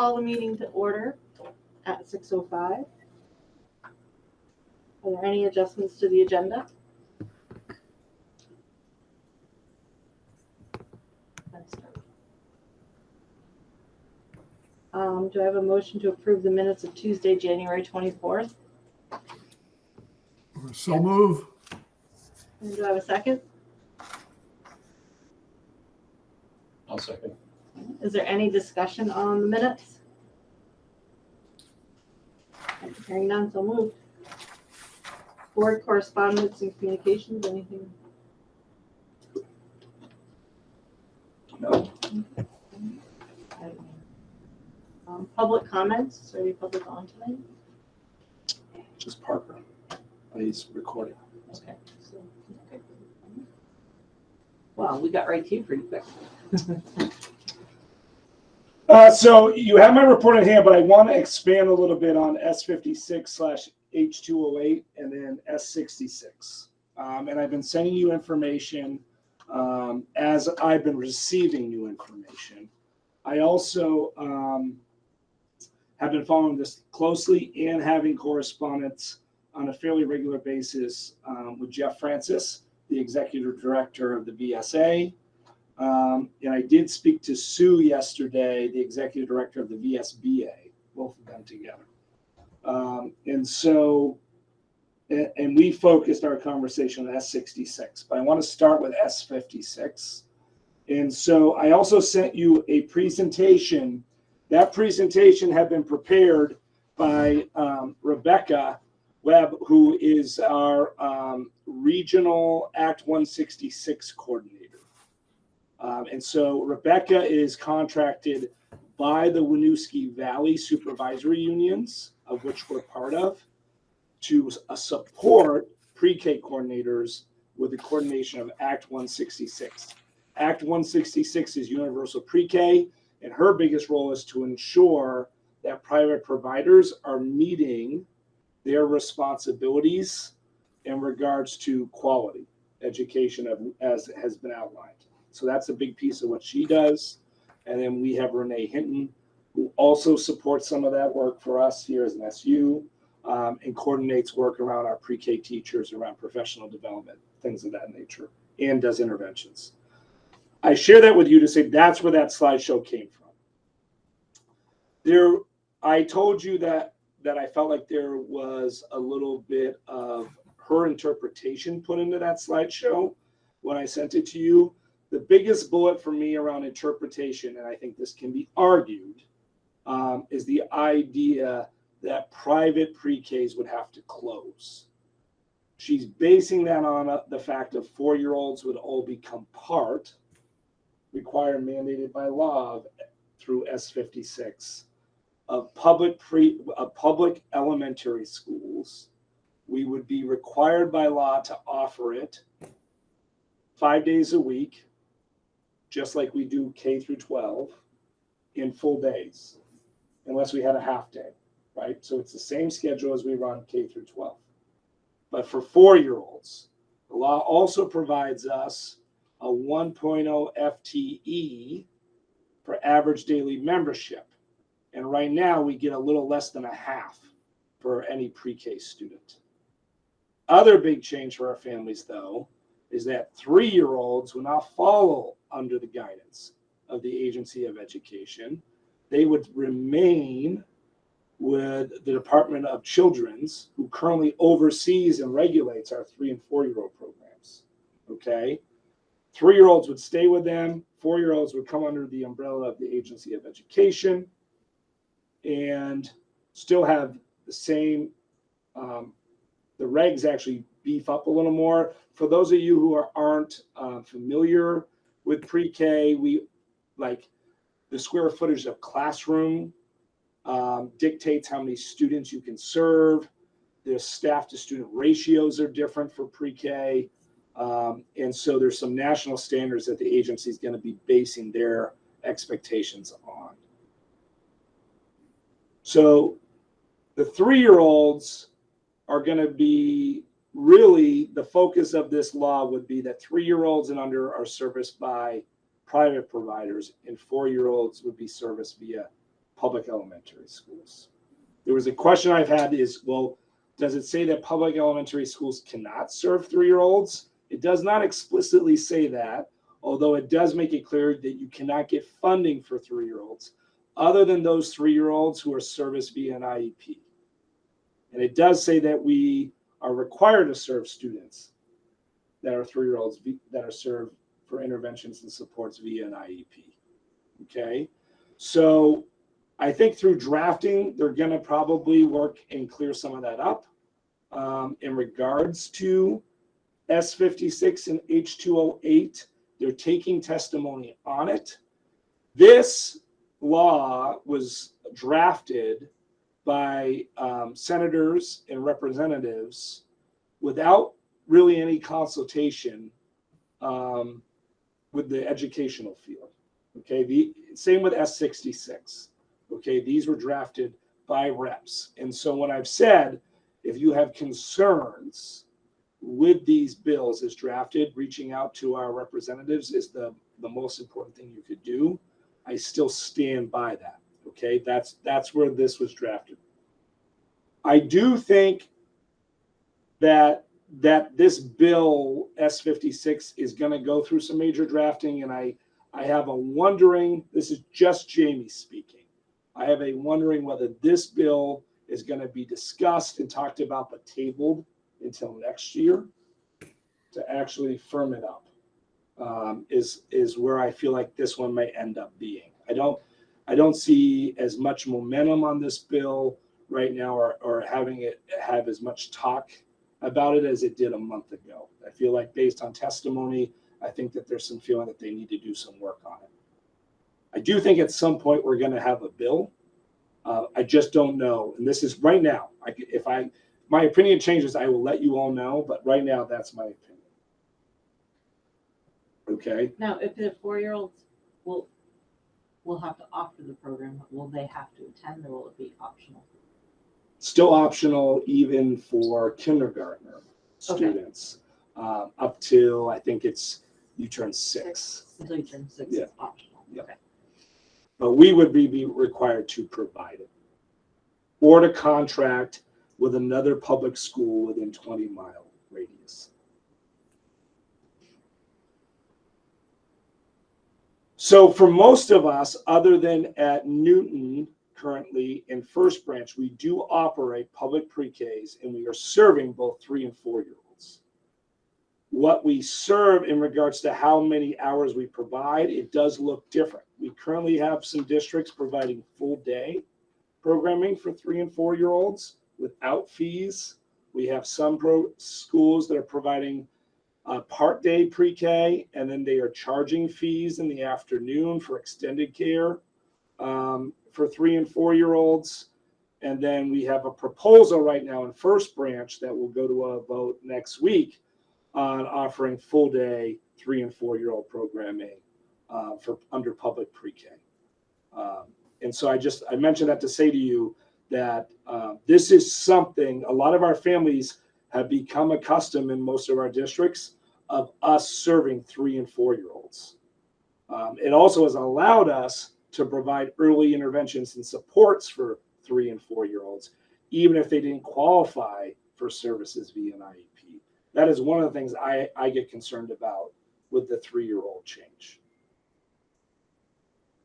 call the meeting to order at six oh five. Are there any adjustments to the agenda? Um, do I have a motion to approve the minutes of Tuesday, January twenty-fourth? So move. And do I have a second? I'll second. Is there any discussion on the minutes? Hearing none, so moved. Board correspondence and communications, anything? No. Um, public comments, is there any public on tonight? Just Parker. He's recording. Okay. so- okay. Wow, we got right to you pretty quick. Uh, so you have my report in hand, but I want to expand a little bit on S fifty-six slash H two oh eight and then S sixty-six. Um, and I've been sending you information, um, as I've been receiving new information. I also, um, have been following this closely and having correspondence on a fairly regular basis, um, with Jeff Francis, the executive director of the VSA. Um, and I did speak to Sue yesterday, the executive director of the VSBA, both of them together. Um, and so, and, we focused our conversation on S66, but I want to start with S56. And so I also sent you a presentation. That presentation had been prepared by um, Rebecca Webb, who is our um, regional Act 166 coordinator. Um, and so Rebecca is contracted by the Winooski Valley Supervisory Unions, of which we're part of, to uh, support pre-K coordinators with the coordination of Act 166. Act 166 is universal pre-K, and her biggest role is to ensure that private providers are meeting their responsibilities in regards to quality education of, as has been outlined. So that's a big piece of what she does. And then we have Renee Hinton, who also supports some of that work for us here as an SU um, and coordinates work around our pre-K teachers, around professional development, things of that nature, and does interventions. I share that with you to say that's where that slideshow came from. There, I told you that that I felt like there was a little bit of her interpretation put into that slideshow when I sent it to you the biggest bullet for me around interpretation, and I think this can be argued, um, is the idea that private pre-Ks would have to close. She's basing that on uh, the fact of four-year-olds would all become part, required mandated by law of, through S56 of public pre of public elementary schools. We would be required by law to offer it five days a week just like we do K through 12 in full days, unless we had a half day, right? So it's the same schedule as we run K through 12. But for four year olds, the law also provides us a 1.0 FTE for average daily membership. And right now we get a little less than a half for any pre K student. Other big change for our families, though, is that three year olds will now follow under the guidance of the Agency of Education. They would remain with the Department of Children's, who currently oversees and regulates our three and four year old programs. Okay. Three year olds would stay with them, four year olds would come under the umbrella of the Agency of Education and still have the same. Um, the regs actually beef up a little more. For those of you who are, aren't uh, familiar with pre-K, we like the square footage of classroom um, dictates how many students you can serve. The staff to student ratios are different for pre-K. Um, and so there's some national standards that the agency is going to be basing their expectations on. So the three-year-olds are going to be really the focus of this law would be that three-year-olds and under are serviced by private providers and four-year-olds would be serviced via public elementary schools. There was a question I've had is, well, does it say that public elementary schools cannot serve three-year-olds? It does not explicitly say that, although it does make it clear that you cannot get funding for three-year-olds other than those three-year-olds who are serviced via an IEP. And it does say that we are required to serve students that are three-year-olds that are served for interventions and supports via an IEP. Okay, so I think through drafting, they're gonna probably work and clear some of that up. Um, in regards to S fifty-six and H two oh eight, they're taking testimony on it. This law was drafted by um, senators and representatives without really any consultation um, with the educational field. Okay, the same with S sixty-six. Okay, these were drafted by reps. And so when I've said, if you have concerns with these bills as drafted, reaching out to our representatives is the, the most important thing you could do. I still stand by that. Okay, that's, that's where this was drafted. I do think that, that this bill, S fifty-six, is gonna go through some major drafting, and I, I have a wondering, this is just Jamie speaking. I have a wondering whether this bill is gonna be discussed and talked about but tabled until next year to actually firm it up. Um, is, is where I feel like this one may end up being. I don't, I don't see as much momentum on this bill right now or, or having it have as much talk about it as it did a month ago. I feel like based on testimony, I think that there's some feeling that they need to do some work on it. I do think at some point we're gonna have a bill. Uh, I just don't know, and this is right now. I, if I, my opinion changes, I will let you all know, but right now, that's my opinion. Okay, Now, if the four-year-olds will, will have to offer the program, will they have to attend or will it be optional? still optional even for kindergartner students, uh, up to, I think it's, you turn six. Until you turn six, Yeah. it's optional. Yeah. Okay. But we would be, be required to provide it. Or to contract with another public school within twenty mile radius. So for most of us, other than at Newton currently in First Branch, we do operate public pre-Ks and we are serving both three and four-year-olds. What we serve in regards to how many hours we provide, it does look different. We currently have some districts providing full day programming for three and four year olds without fees. We have some schools that are providing uh, part day pre K and then they are charging fees in the afternoon for extended care um, for three and four year olds. And then we have a proposal right now in First Branch that will go to a vote next week on offering full day three and four year old programming uh, for under public pre-K. Um, and so I just I mentioned that to say to you that uh, this is something a lot of our families have become accustomed in most of our districts of us serving three and four year olds. Um, it also has allowed us to provide early interventions and supports for three and four year olds, even if they didn't qualify for services via an IEP. That is one of the things I, I get concerned about with the three year old change.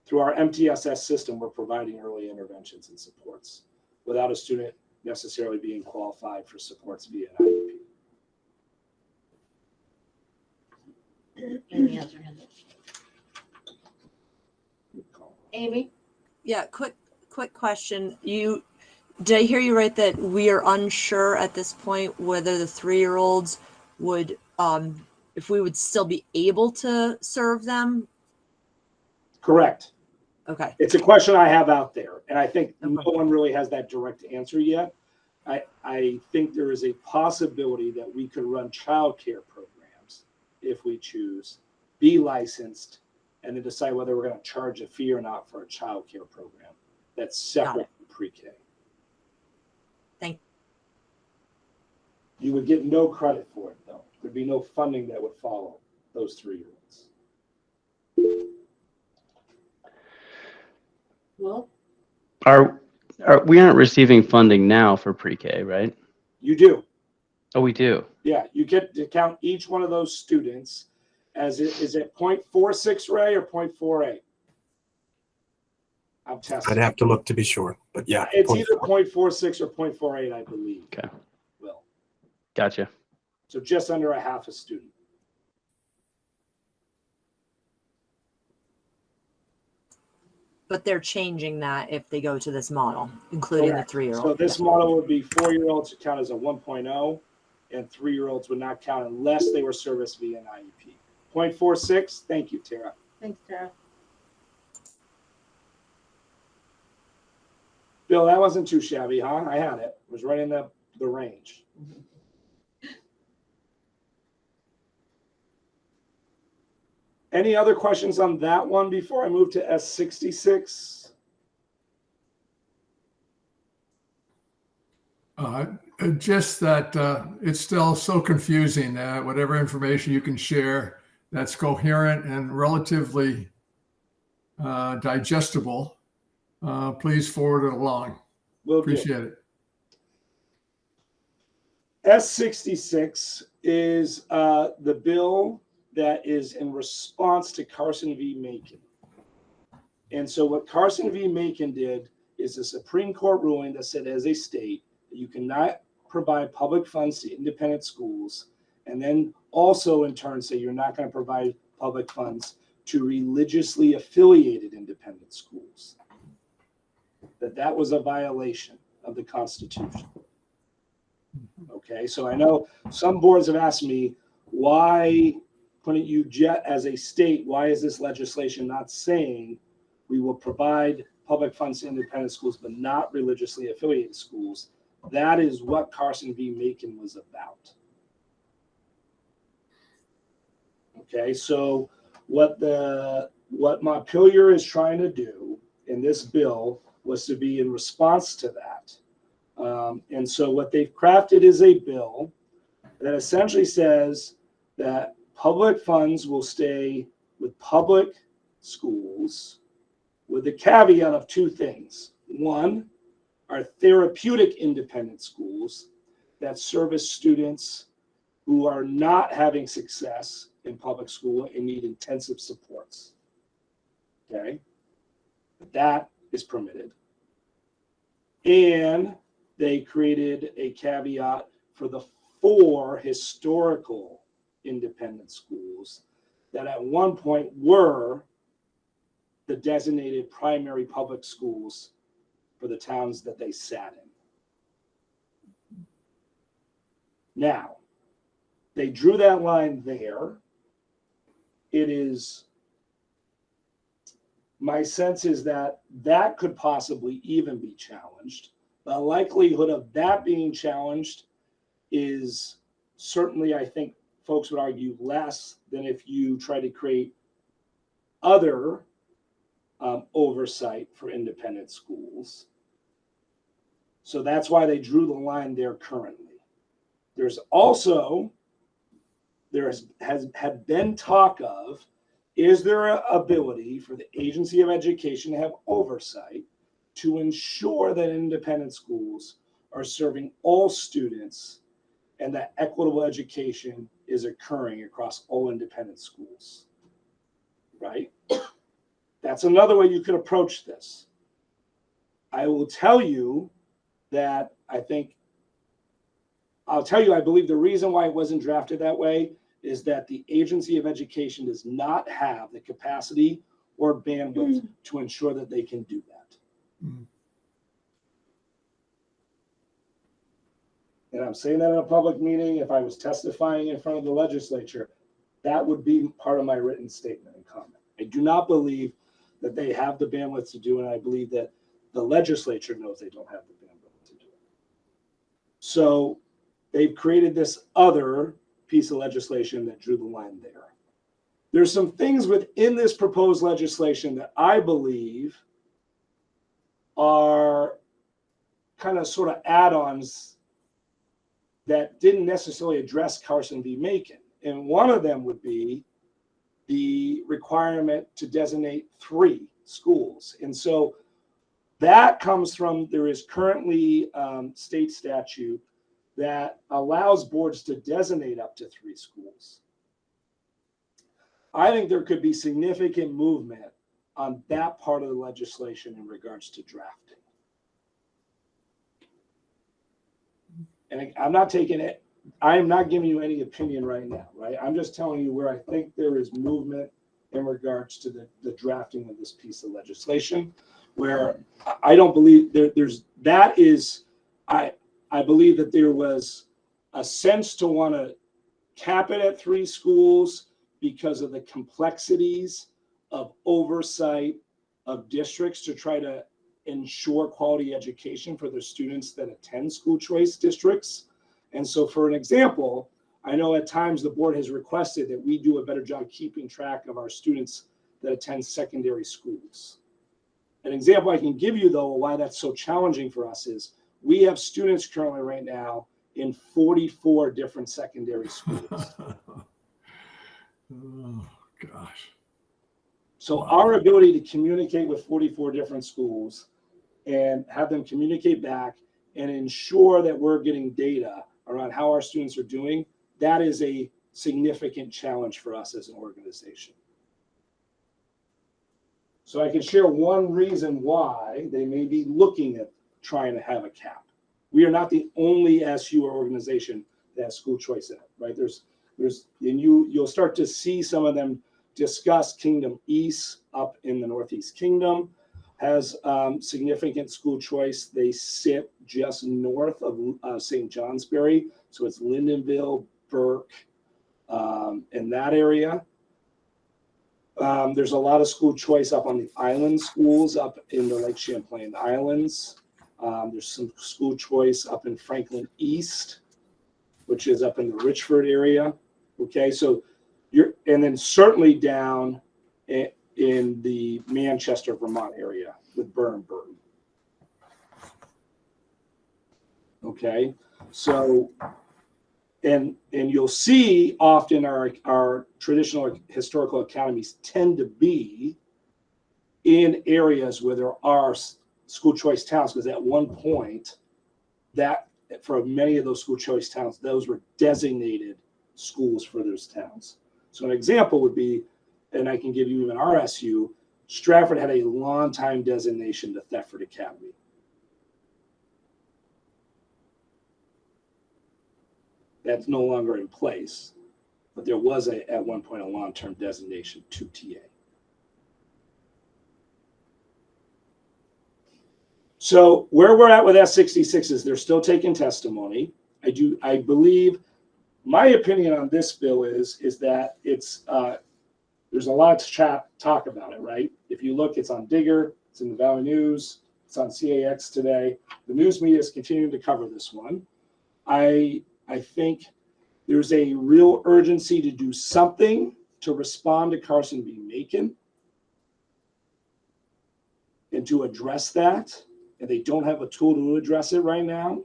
Through our MTSS system, we're providing early interventions and supports without a student necessarily being qualified for supports via an IEP. Amy has her hand. Amy? Yeah, quick, quick question. You, did I hear you right that we are unsure at this point whether the three-year-olds would, um, if we would still be able to serve them? Correct. Okay, It's a question I have out there, and I think no one really has that direct answer yet. I, I think there is a possibility that we could run childcare programs if we choose, be licensed, and then decide whether we're gonna charge a fee or not for a childcare program that's separate from pre-K. Thank- you. You would get no credit for it, though. There'd be no funding that would follow those three-year-olds. Well, Are, are, we aren't receiving funding now for pre-K, right? You do. Oh, we do. Yeah, you get to count each one of those students as it, is it 0.46 Ray or 0.48? I'm testing. I'd have to look to be sure, but yeah. It's point either four. 0.46 or 0.48, I believe. Okay. Will. Gotcha. So just under a half a student. But they're changing that if they go to this model, including the three-year-old. So this model would be four-year-olds would count as a 1.0 and three-year-olds would not count unless they were serviced via an IEP. 0.46, thank you, Tara. Thanks, Tara. Bill, that wasn't too shabby, huh? I had it. It was right in the, the range. Any other questions on that one before I move to S sixty-six? Uh, uh, Just that uh, it's still so confusing. uh, Whatever information you can share that's coherent and relatively uh, digestible, uh, please forward it along. Will do. Appreciate it. S sixty-six is uh, the bill that is in response to Carson v. Makin. And so what Carson v. Makin did is a Supreme Court ruling that said as a state, you cannot provide public funds to independent schools. And then also in turn say you're not going to provide public funds to religiously affiliated independent schools. That that was a violation of the Constitution. Okay, so I know some boards have asked me, why couldn't you jet as a state, why is this legislation not saying we will provide public funds to independent schools, but not religiously affiliated schools? That is what Carson v. Makin was about. Okay, so what the, what Montpelier is trying to do in this bill was to be in response to that. Um, and so what they've crafted is a bill that essentially says that public funds will stay with public schools with the caveat of two things. One are therapeutic independent schools that service students who are not having success in public school and need intensive supports. Okay? That is permitted. And they created a caveat for the four historical independent schools that at one point were the designated primary public schools for the towns that they sat in. Now, they drew that line there. It is, my sense is that that could possibly even be challenged. The likelihood of that being challenged is certainly, I think, folks would argue less than if you try to create other um, oversight for independent schools. So that's why they drew the line there currently. There's also, there has, has had been talk of, is there a ability for the Agency of Education to have oversight to ensure that independent schools are serving all students and that equitable education is occurring across all independent schools. Right? That's another way you could approach this. I will tell you that I think, I'll tell you, I believe the reason why it wasn't drafted that way is that the Agency of Education does not have the capacity or bandwidth to ensure that they can do that. Mm. And I'm saying that in a public meeting, if I was testifying in front of the legislature, that would be part of my written statement and comment. I do not believe that they have the bandwidth to do it. And I believe that the legislature knows they don't have the bandwidth to do it. So they've created this other piece of legislation that drew the line there. There's some things within this proposed legislation that I believe are kind of sort of add-ons that didn't necessarily address Carson v. Makin. And one of them would be the requirement to designate three schools. And so that comes from, there is currently um, state statute that allows boards to designate up to three schools. I think there could be significant movement on that part of the legislation in regards to drafting. And I'm not taking it, I am not giving you any opinion right now, right? I'm just telling you where I think there is movement in regards to the, the drafting of this piece of legislation, where I- don't believe there, there's, that is, I, I believe that there was a sense to want to cap it at three schools because of the complexities of oversight of districts to try to ensure quality education for their students that attend school choice districts. And so for an example, I know at times the board has requested that we do a better job keeping track of our students that attend secondary schools. An example I can give you though, why that's so challenging for us is we have students currently right now in 44 different secondary schools. Oh, gosh. So our ability to communicate with 44 different schools and have them communicate back and ensure that we're getting data around how our students are doing, that is a significant challenge for us as an organization. So I can share one reason why they may be looking at trying to have a cap. We are not the only SU organization that has school choice in it, right? There's, there's, and you, you'll start to see some of them discuss Kingdom East up in the Northeast Kingdom has um, significant school choice. They sit just north of uh, St. Johnsbury, so it's Lyndonville, Burke, um, in that area. Um, there's a lot of school choice up on the island schools up in the Lake Champlain Islands. Um, there's some school choice up in Franklin East, which is up in the Richford area. Okay, so you're, and then certainly down in, the Manchester, Vermont area with Burr and Burton. Okay, so, and, and you'll see often our, our traditional historical academies tend to be in areas where there are school choice towns, because at one point, that, for many of those school choice towns, those were designated schools for those towns. So an example would be, and I can give you even RSU, Strafford had a long time designation to Thetford Academy. That's no longer in place, but there was a, at one point, a long-term designation to TA. So where we're at with S sixty-six is they're still taking testimony. I do, I believe, my opinion on this bill is, is that it's, uh, there's a lot to chat, talk about it, right? If you look, it's on Digger, it's in the Valley News, it's on CAX today. The news media is continuing to cover this one. I, I think there's a real urgency to do something to respond to Carson v. Makin and to address that. And they don't have a tool to address it right now.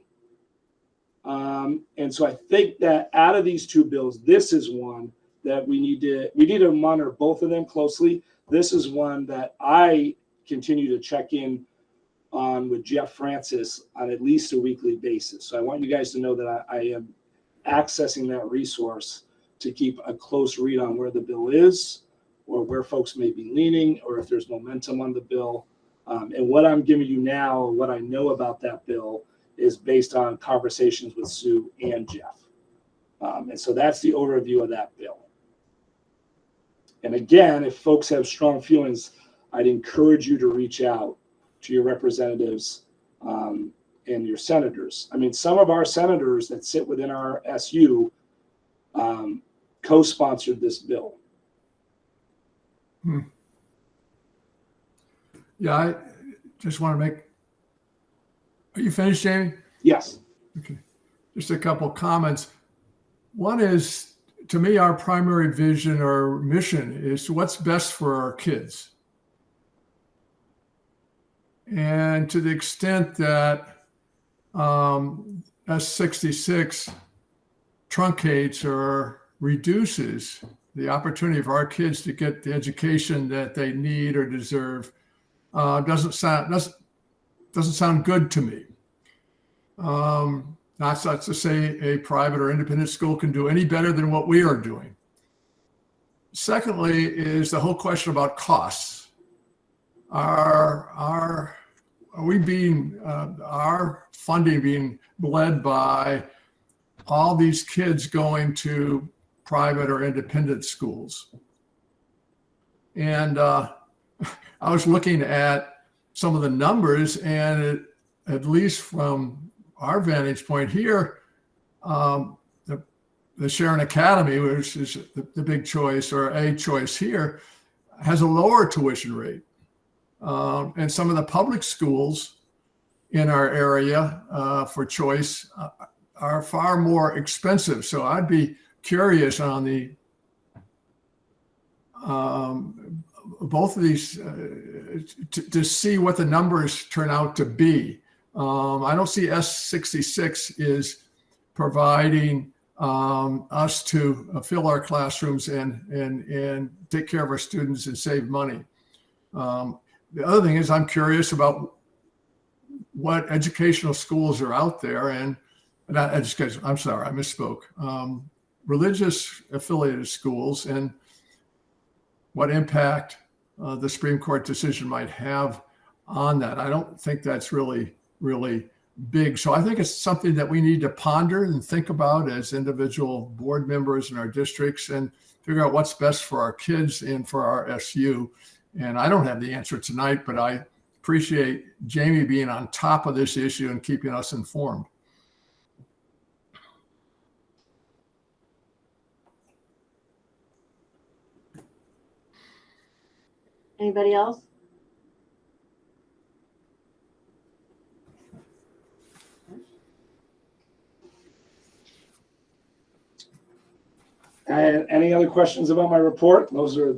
Um, and so I think that out of these two bills, this is one that we need to we need to monitor both of them closely. This is one that I continue to check in on with Jeff Francis on at least a weekly basis. So I want you guys to know that I, I am accessing that resource to keep a close read on where the bill is or where folks may be leaning or if there's momentum on the bill. Um, and what I'm giving you now, what I know about that bill is based on conversations with Sue and Jeff. Um, and so that's the overview of that bill. And again, if folks have strong feelings, I'd encourage you to reach out to your representatives um, and your senators. I mean, some of our senators that sit within our SU um, co-sponsored this bill. Hmm. Yeah, I just want to make, are you finished, Jamie? Yes. Okay, just a couple comments. One is, to me, our primary vision or mission is what's best for our kids. And to the extent that um, S66 truncates or reduces the opportunity for our kids to get the education that they need or deserve, uh, doesn't sound doesn't doesn't sound good to me. Um, not such to say a private or independent school can do any better than what we are doing. Secondly, is the whole question about costs. Are, are, are we being, uh, our funding being led by all these kids going to private or independent schools? And uh, I was looking at some of the numbers, and it, at least from our vantage point here, um, the, the Sharon Academy, which is the, the big choice or a choice here, has a lower tuition rate. Um, and some of the public schools in our area uh, for choice uh, are far more expensive. So I'd be curious on the um, both of these uh, to, to see what the numbers turn out to be. Um, I don't see S66 is providing um, us to uh, fill our classrooms and, and, and take care of our students and save money. Um, the other thing is I'm curious about what educational schools are out there and not education, I'm sorry, I misspoke. Um, religious affiliated schools and what impact uh, the Supreme Court decision might have on that. I don't think that's really, really big. So I think it's something that we need to ponder and think about as individual board members in our districts and figure out what's best for our kids and for our SU. And I don't have the answer tonight, but I appreciate Jamie being on top of this issue and keeping us informed. Anybody else? And any other questions about my report? Those are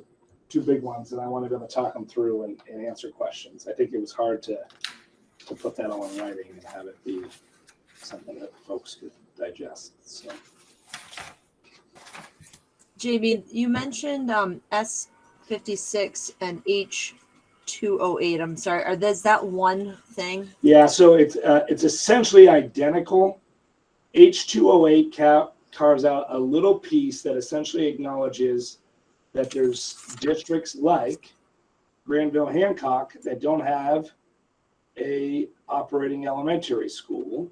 two big ones, and I wanted to talk them through and, and answer questions. I think it was hard to, to put that all in writing and have it be something that folks could digest, so. Jamie, you mentioned um, S fifty six and H two oh eight. I'm sorry. Are there's that one thing? Yeah, so it's, uh, it's essentially identical. H two O eight cap carves out a little piece that essentially acknowledges that there's districts like Granville Hancock that don't have a operating elementary school.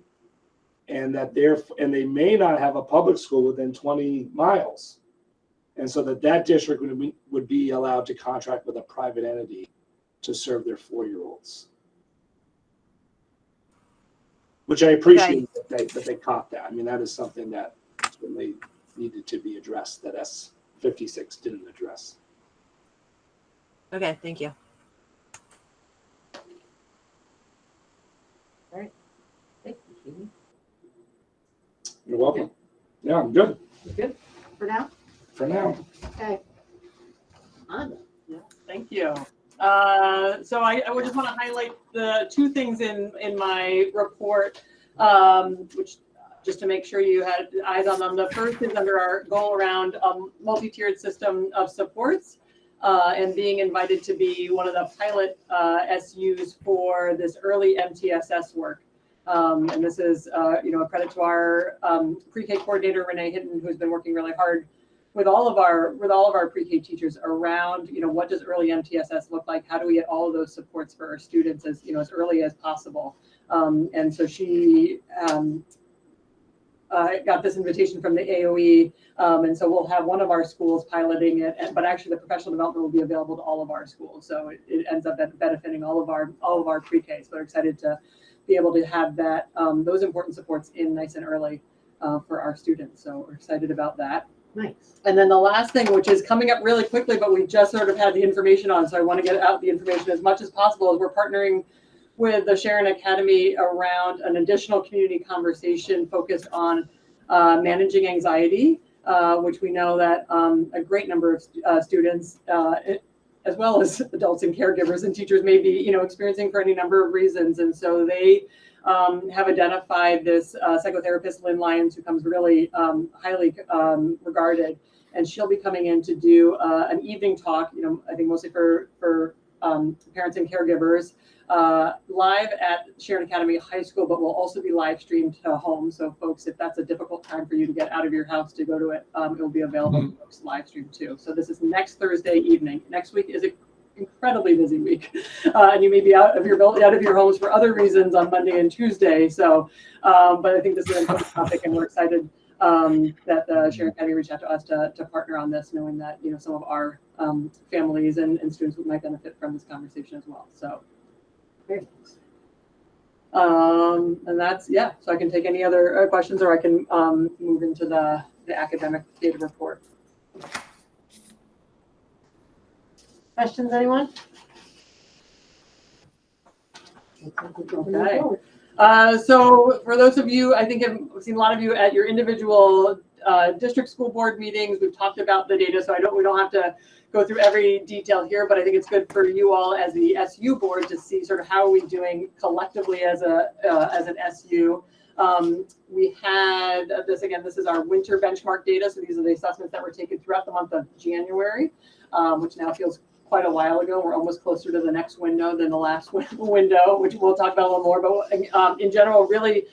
And that they're, and they may not have a public school within twenty miles. And so that that district would be, would be allowed to contract with a private entity to serve their four-year-olds. Which I appreciate that they, that they caught that. I mean, that is something that certainly needed to be addressed, that S fifty-six didn't address. Okay, thank you. All right. Thank you, Katie. You're welcome. Yeah, I'm good You Good. For now? for now. Okay. Anna. Thank you. Uh, So I, I would just want to highlight the two things in, in my report, um, which, just to make sure you had eyes on them. The first is under our goal around a multi-tiered system of supports uh, and being invited to be one of the pilot uh, SUs for this early MTSS work. Um, And this is, uh, you know, a credit to our um, pre-K coordinator, Renee Hinton, who's been working really hard with all of our with all of our pre-K teachers around, you know, what does early MTSS look like? How do we get all of those supports for our students as you know as early as possible? Um, and so she um, uh, got this invitation from the AOE, um, and so we'll have one of our schools piloting it. and- But actually, the professional development will be available to all of our schools, so it, it ends up benefiting all of our all of our pre-Ks. We're excited to be able to have that um, those important supports in nice and early uh, for our students. So we're excited about that. Nice. And then the last thing, which is coming up really quickly, but we just sort of had the information on, so I want to get out the information as much as possible, is we're partnering with the Sharon Academy around an additional community conversation focused on uh, managing anxiety, uh, which we know that um, a great number of uh, students, uh, as well as adults and caregivers and teachers may be, you know, experiencing for any number of reasons. And so they um, have identified this uh, psychotherapist, Lynn Lyons, who comes really um, highly um, regarded, and she'll be coming in to do uh, an evening talk. You know, I think mostly for for um, parents and caregivers uh, live at Sharon Academy High School, but will also be live streamed to home. So folks, if that's a difficult time for you to get out of your house to go to it, um, it will be available for folks live stream too. So this is next Thursday evening. Next week is an incredibly busy week. Uh, and you may be out of your, out of your homes for other reasons on Monday and Tuesday. So, um, but I think this is an important topic and we're excited um, that uh, Sharon Academy reached out to us to, to partner on this, knowing that, you know, some of our um, families and, and students might benefit from this conversation as well. So, Um, and that's, yeah, so I can take any other uh, questions or I can um, move into the, the academic data report. Questions, anyone? Okay. Uh, so for those of you, I think I've seen a lot of you at your individual uh, district school board meetings. We've talked about the data, so I don't, we don't have to go through every detail here, but I think it's good for you all as the SU board to see sort of how are we doing collectively as a, uh, as an SU. Um, we had uh, this, again, this is our winter benchmark data. So these are the assessments that were taken throughout the month of January, um, which now feels quite a while ago. We're almost closer to the next window than the last window, which we'll talk about a little more. But um, in general, really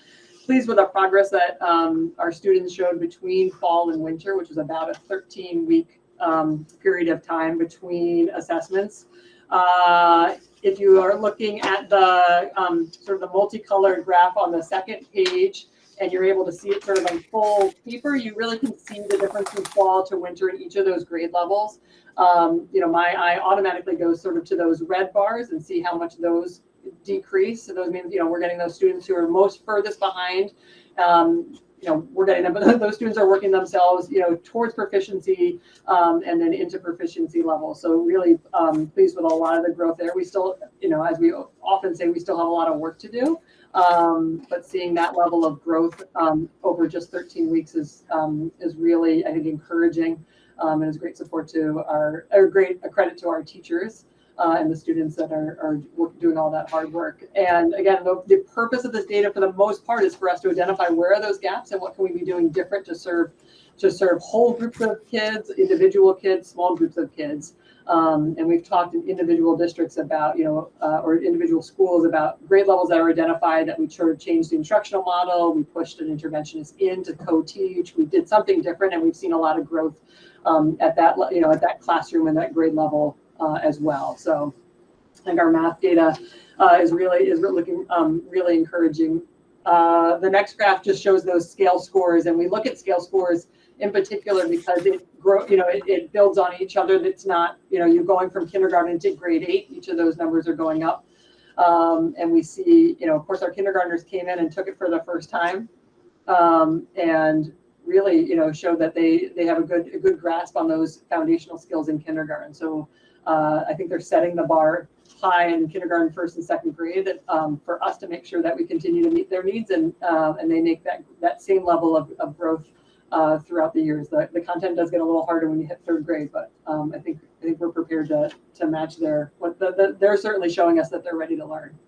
pleased with the progress that um, our students showed between fall and winter, which is about a 13 week um, period of time between assessments. Uh, if you are looking at the um, sort of the multicolored graph on the second page, and you're able to see it sort of on full paper, you really can see the difference from fall to winter in each of those grade levels. Um, you know, my eye automatically goes sort of to those red bars and see how much those decrease. So those means, you know, we're getting those students who are most furthest behind. Um, you know, we're getting them, but those students are working themselves, you know, towards proficiency um, and then into proficiency level. So really um, pleased with a lot of the growth there. We still, you know, as we often say, we still have a lot of work to do. Um, but seeing that level of growth um, over just 13 weeks is um, is really, I think, encouraging um, and is great support to our, or great a credit to our teachers uh, and the students that are, are doing all that hard work. And again, the, the purpose of this data for the most part is for us to identify where are those gaps and what can we be doing different to serve to serve whole groups of kids, individual kids, small groups of kids. Um, and we've talked in individual districts about, you know, uh, or individual schools about grade levels that are identified that we sort of changed the instructional model. We pushed an interventionist in to co-teach. We did something different, and we've seen a lot of growth um, at that, you know, at that classroom and that grade level uh, as well. So I think our math data uh, is really is looking um, really encouraging. Uh, the next graph just shows those scale scores, and we look at scale scores in particular because it grow, you know, it, it builds on each other. That's not, you know, you're going from kindergarten to grade eight. Each of those numbers are going up. Um, and we see, you know, of course, our kindergartners came in and took it for the first time, um, and really, you know, showed that they they have a good a good grasp on those foundational skills in kindergarten. So uh, I think they're setting the bar high in kindergarten, first and second grade um, for us to make sure that we continue to meet their needs and uh, and they make that that same level of, of growth uh, throughout the years. The, the content does get a little harder when you hit third grade, but um, I think I think we're prepared to to match their what the, the, they're certainly showing us that they're ready to learn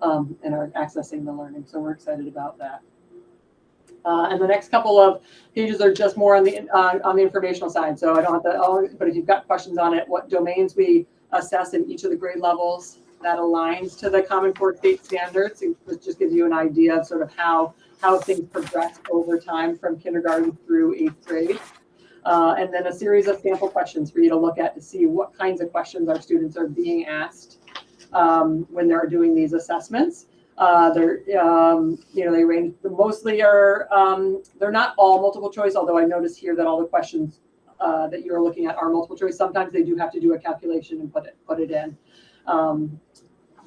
um, and are accessing the learning. So we're excited about that. Uh, and the next couple of pages are just more on the uh, on the informational side. So I don't have to, oh, but if you've got questions on it, what domains we assess in each of the grade levels that aligns to the Common Core state standards, it just gives you an idea of sort of how how things progress over time from kindergarten through eighth grade. Uh, and then a series of sample questions for you to look at to see what kinds of questions our students are being asked um, when they're doing these assessments. Uh, they're, um, you know, they range, mostly are, um, they're not all multiple choice, although I notice here that all the questions uh, that you're looking at are multiple choice. Sometimes they do have to do a calculation and put it, put it in. Um,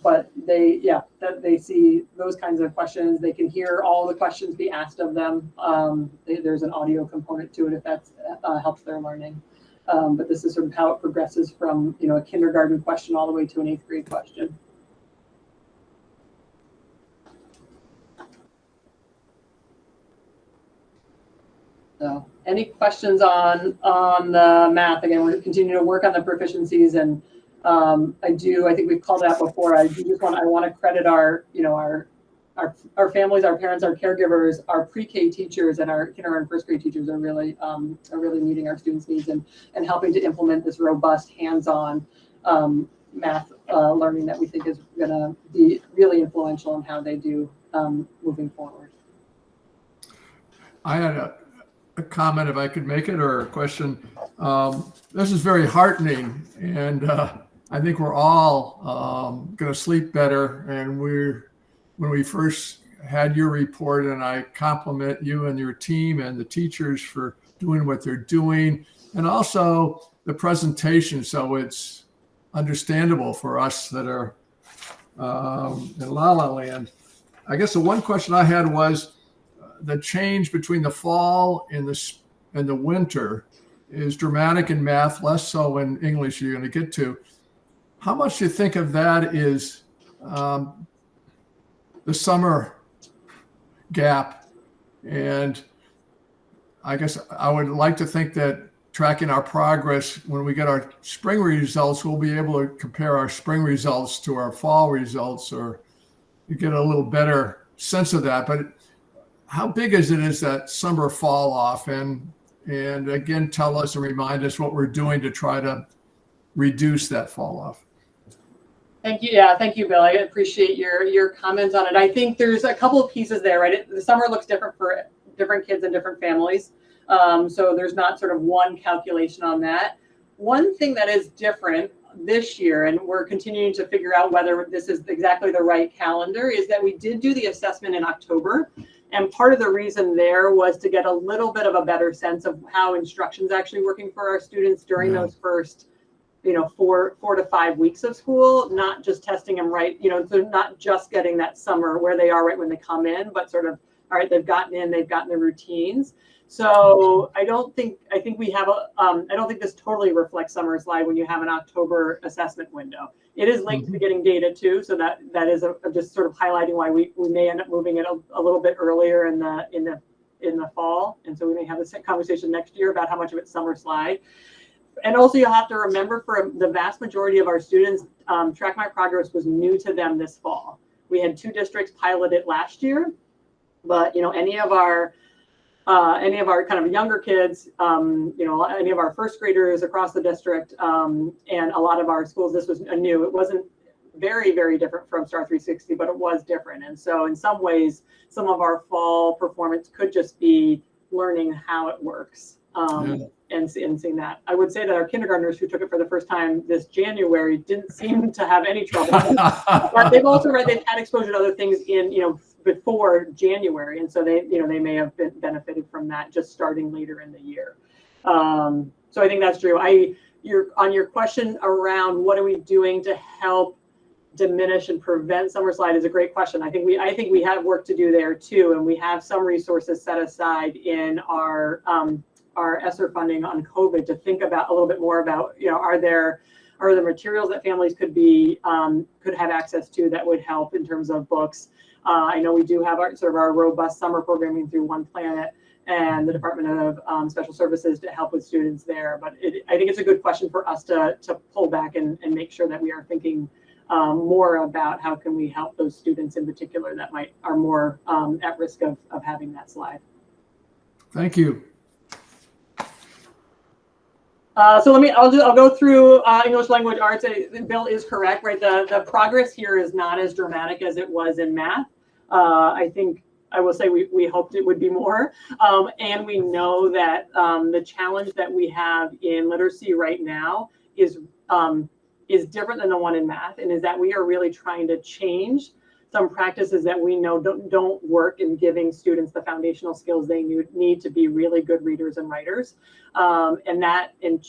but they, yeah, that they see those kinds of questions. They can hear all the questions be asked of them. Um, they, there's an audio component to it if that uh, helps their learning. Um, but this is sort of how it progresses from, you know, a kindergarten question all the way to an eighth grade question. So any questions on, on the math? Again, we're continuing to work on the proficiencies and um, I do, I think we've called out before. I do just want, I want to credit our, you know, our, our, our families, our parents, our caregivers, our pre-K teachers and our kindergarten first grade teachers are really, um, are really meeting our students' needs and, and helping to implement this robust hands-on, um, math uh, learning that we think is going to be really influential in how they do um, moving forward. I had a, a comment, if I could make it, or a question. Um, this is very heartening, and uh, I think we're all um, going to sleep better. And we're when we first had your report, and I compliment you and your team and the teachers for doing what they're doing, and also the presentation, so it's understandable for us that are um, in La La Land. I guess the one question I had was the change between the fall and the and the winter is dramatic in math, less so in English. You're going to get to. How much do you think of that is um, the summer gap? And I guess I would like to think that tracking our progress when we get our spring results, we'll be able to compare our spring results to our fall results, or you get a little better sense of that. But how big is it is that summer fall off and and again tell us and remind us what we're doing to try to reduce that fall off Thank you. Yeah, thank you, Bill. I appreciate your your comments on it. I think there's a couple of pieces there, right? It, the summer looks different for different kids and different families. Um, so there's not sort of one calculation on that. One thing that is different this year, and we're continuing to figure out whether this is exactly the right calendar, is that we did do the assessment in October. And part of the reason there was to get a little bit of a better sense of how instruction's actually working for our students during Yeah. those first you know four four to five weeks of school not just testing them right you know so not just getting that summer where they are right when they come in but sort of all right they've gotten in they've gotten their routines so i don't think i think we have a um, i don't think this totally reflects summer slide when you have an october assessment window. It is linked to getting data too so that that is a, just sort of highlighting why we, we may end up moving it a, a little bit earlier in the in the in the fall. And so we may have this conversation next year about how much of it's summer slide and also you'll have to remember for the vast majority of our students, um, Track My Progress was new to them this fall. We had two districts pilot it last year, but you know any of our uh, any of our kind of younger kids, um, you know, any of our first graders across the district, um, and a lot of our schools, this was new. It wasn't very, very different from Star 360, but it was different. And so, in some ways, some of our fall performance could just be learning how it works. Um, Yeah. and, and seeing that. I would say that our kindergartners who took it for the first time this January didn't seem to have any trouble. but they've also read they've had exposure to other things in you know before January, and so they you know they may have been benefited from that just starting later in the year. Um, so I think that's true. I your on your question around what are we doing to help diminish and prevent summer slide is a great question. I think we I think we have work to do there too, and we have some resources set aside in our um, our ESSER funding on COVID to think about a little bit more about you know are there are there materials that families could be um, could have access to that would help in terms of books. Uh, I know we do have our sort of our robust summer programming through One Planet and the Department of um, Special Services to help with students there. But it, I think it's a good question for us to to pull back and, and make sure that we are thinking um, more about how can we help those students in particular that might are more um, at risk of, of having that slide. Thank you. Uh, so let me, I'll do, I'll go through uh, English language arts. Bill is correct, right? The, the progress here is not as dramatic as it was in math. Uh, I think I will say we, we hoped it would be more. Um, and we know that um, the challenge that we have in literacy right now is, um, is different than the one in math and is that we are really trying to change some practices that we know don't, don't work in giving students the foundational skills they need, to be really good readers and writers. Um, and that and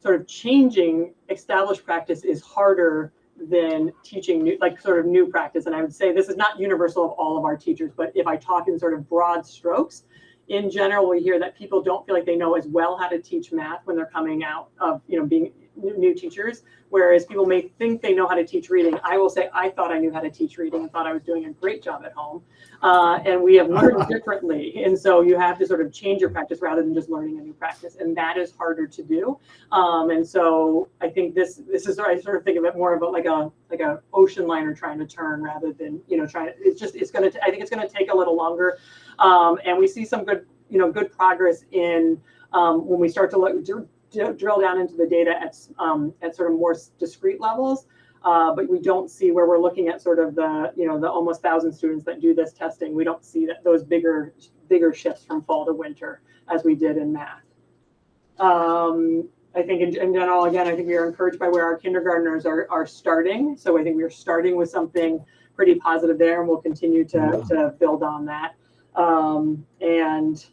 sort of changing established practice is harder than teaching new, like sort of new practice. And I would say this is not universal of all of our teachers, but if I talk in sort of broad strokes, in general, we hear that people don't feel like they know as well how to teach math when they're coming out of, you know, being new, new teachers. Whereas people may think they know how to teach reading. I will say I thought I knew how to teach reading and thought I was doing a great job at home. Uh, and we have learned differently. And so you have to sort of change your practice rather than just learning a new practice. And that is harder to do. Um, and so I think this this is I sort of think of it more about like a like a ocean liner trying to turn rather than you know trying to it's just it's gonna I think it's gonna take a little longer. Um, and we see some good you know good progress in um, when we start to look dr- drill down into the data at um, at sort of more discrete levels. Uh, but we don't see where we're looking at sort of the, you know, the almost thousand students that do this testing. We don't see that those bigger, bigger shifts from fall to winter as we did in math. Um, I think in, in general, again, I think we are encouraged by where our kindergartners are, are starting. So I think we're starting with something pretty positive there and we'll continue to, to build on that. Um, and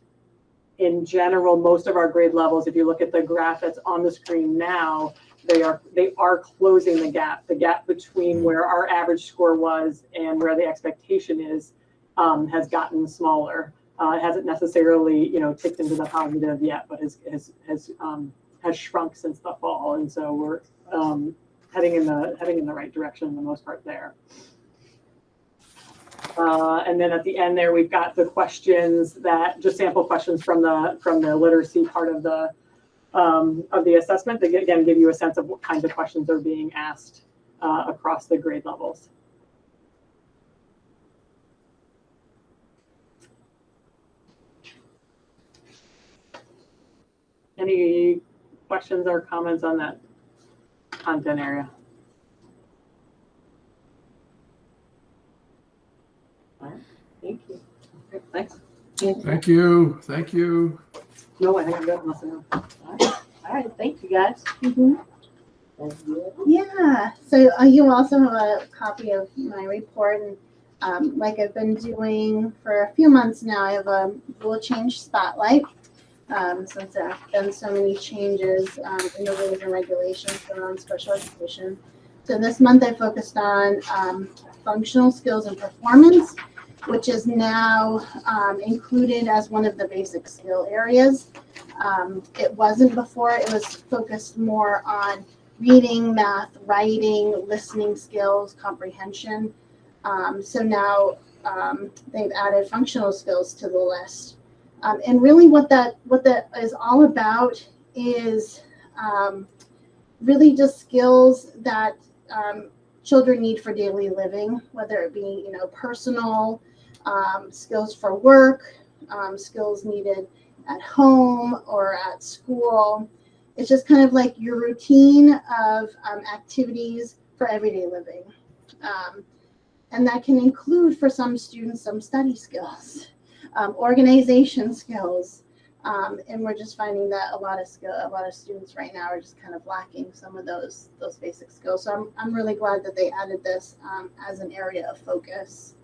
in general, most of our grade levels, if you look at the graph that's on the screen now, they are they are closing the gap. The gap between where our average score was and where the expectation is um, has gotten smaller. Uh, it hasn't necessarily you know ticked into the positive yet, but has has has um, has shrunk since the fall, and so we're um, heading in the heading in the right direction for the most part there. Uh, and then at the end there, we've got the questions that just sample questions from the from the literacy part of the um, of the assessment that again give you a sense of what kinds of questions are being asked uh, across the grade levels. Any questions or comments on that content area? Thank you. Okay, Thanks. Thank you, thank you. No, I think I'm good. unless I know. All right, thank you guys. Mhm. Thank you. Yeah, so uh, you also have a copy of my report, and um, like I've been doing for a few months now, I have a rule change spotlight. Um, since there have been so many changes um, in the rules and regulations around special education. So this month I focused on um, functional skills and performance, which is now um, included as one of the basic skill areas. Um, it wasn't before, it was focused more on reading, math, writing, listening skills, comprehension. Um, so now um, they've added functional skills to the list. Um, and really what that what that is all about is um, really just skills that children need for daily living, whether it be you know personal um, skills for work, um, skills needed at home or at school. It's just kind of like your routine of um, activities for everyday living. Um, and that can include for some students some study skills, um, organization skills. Um, and we're just finding that a lot of skill, a lot of students right now are just kind of lacking some of those those basic skills. So I'm, I'm really glad that they added this as an area of focus.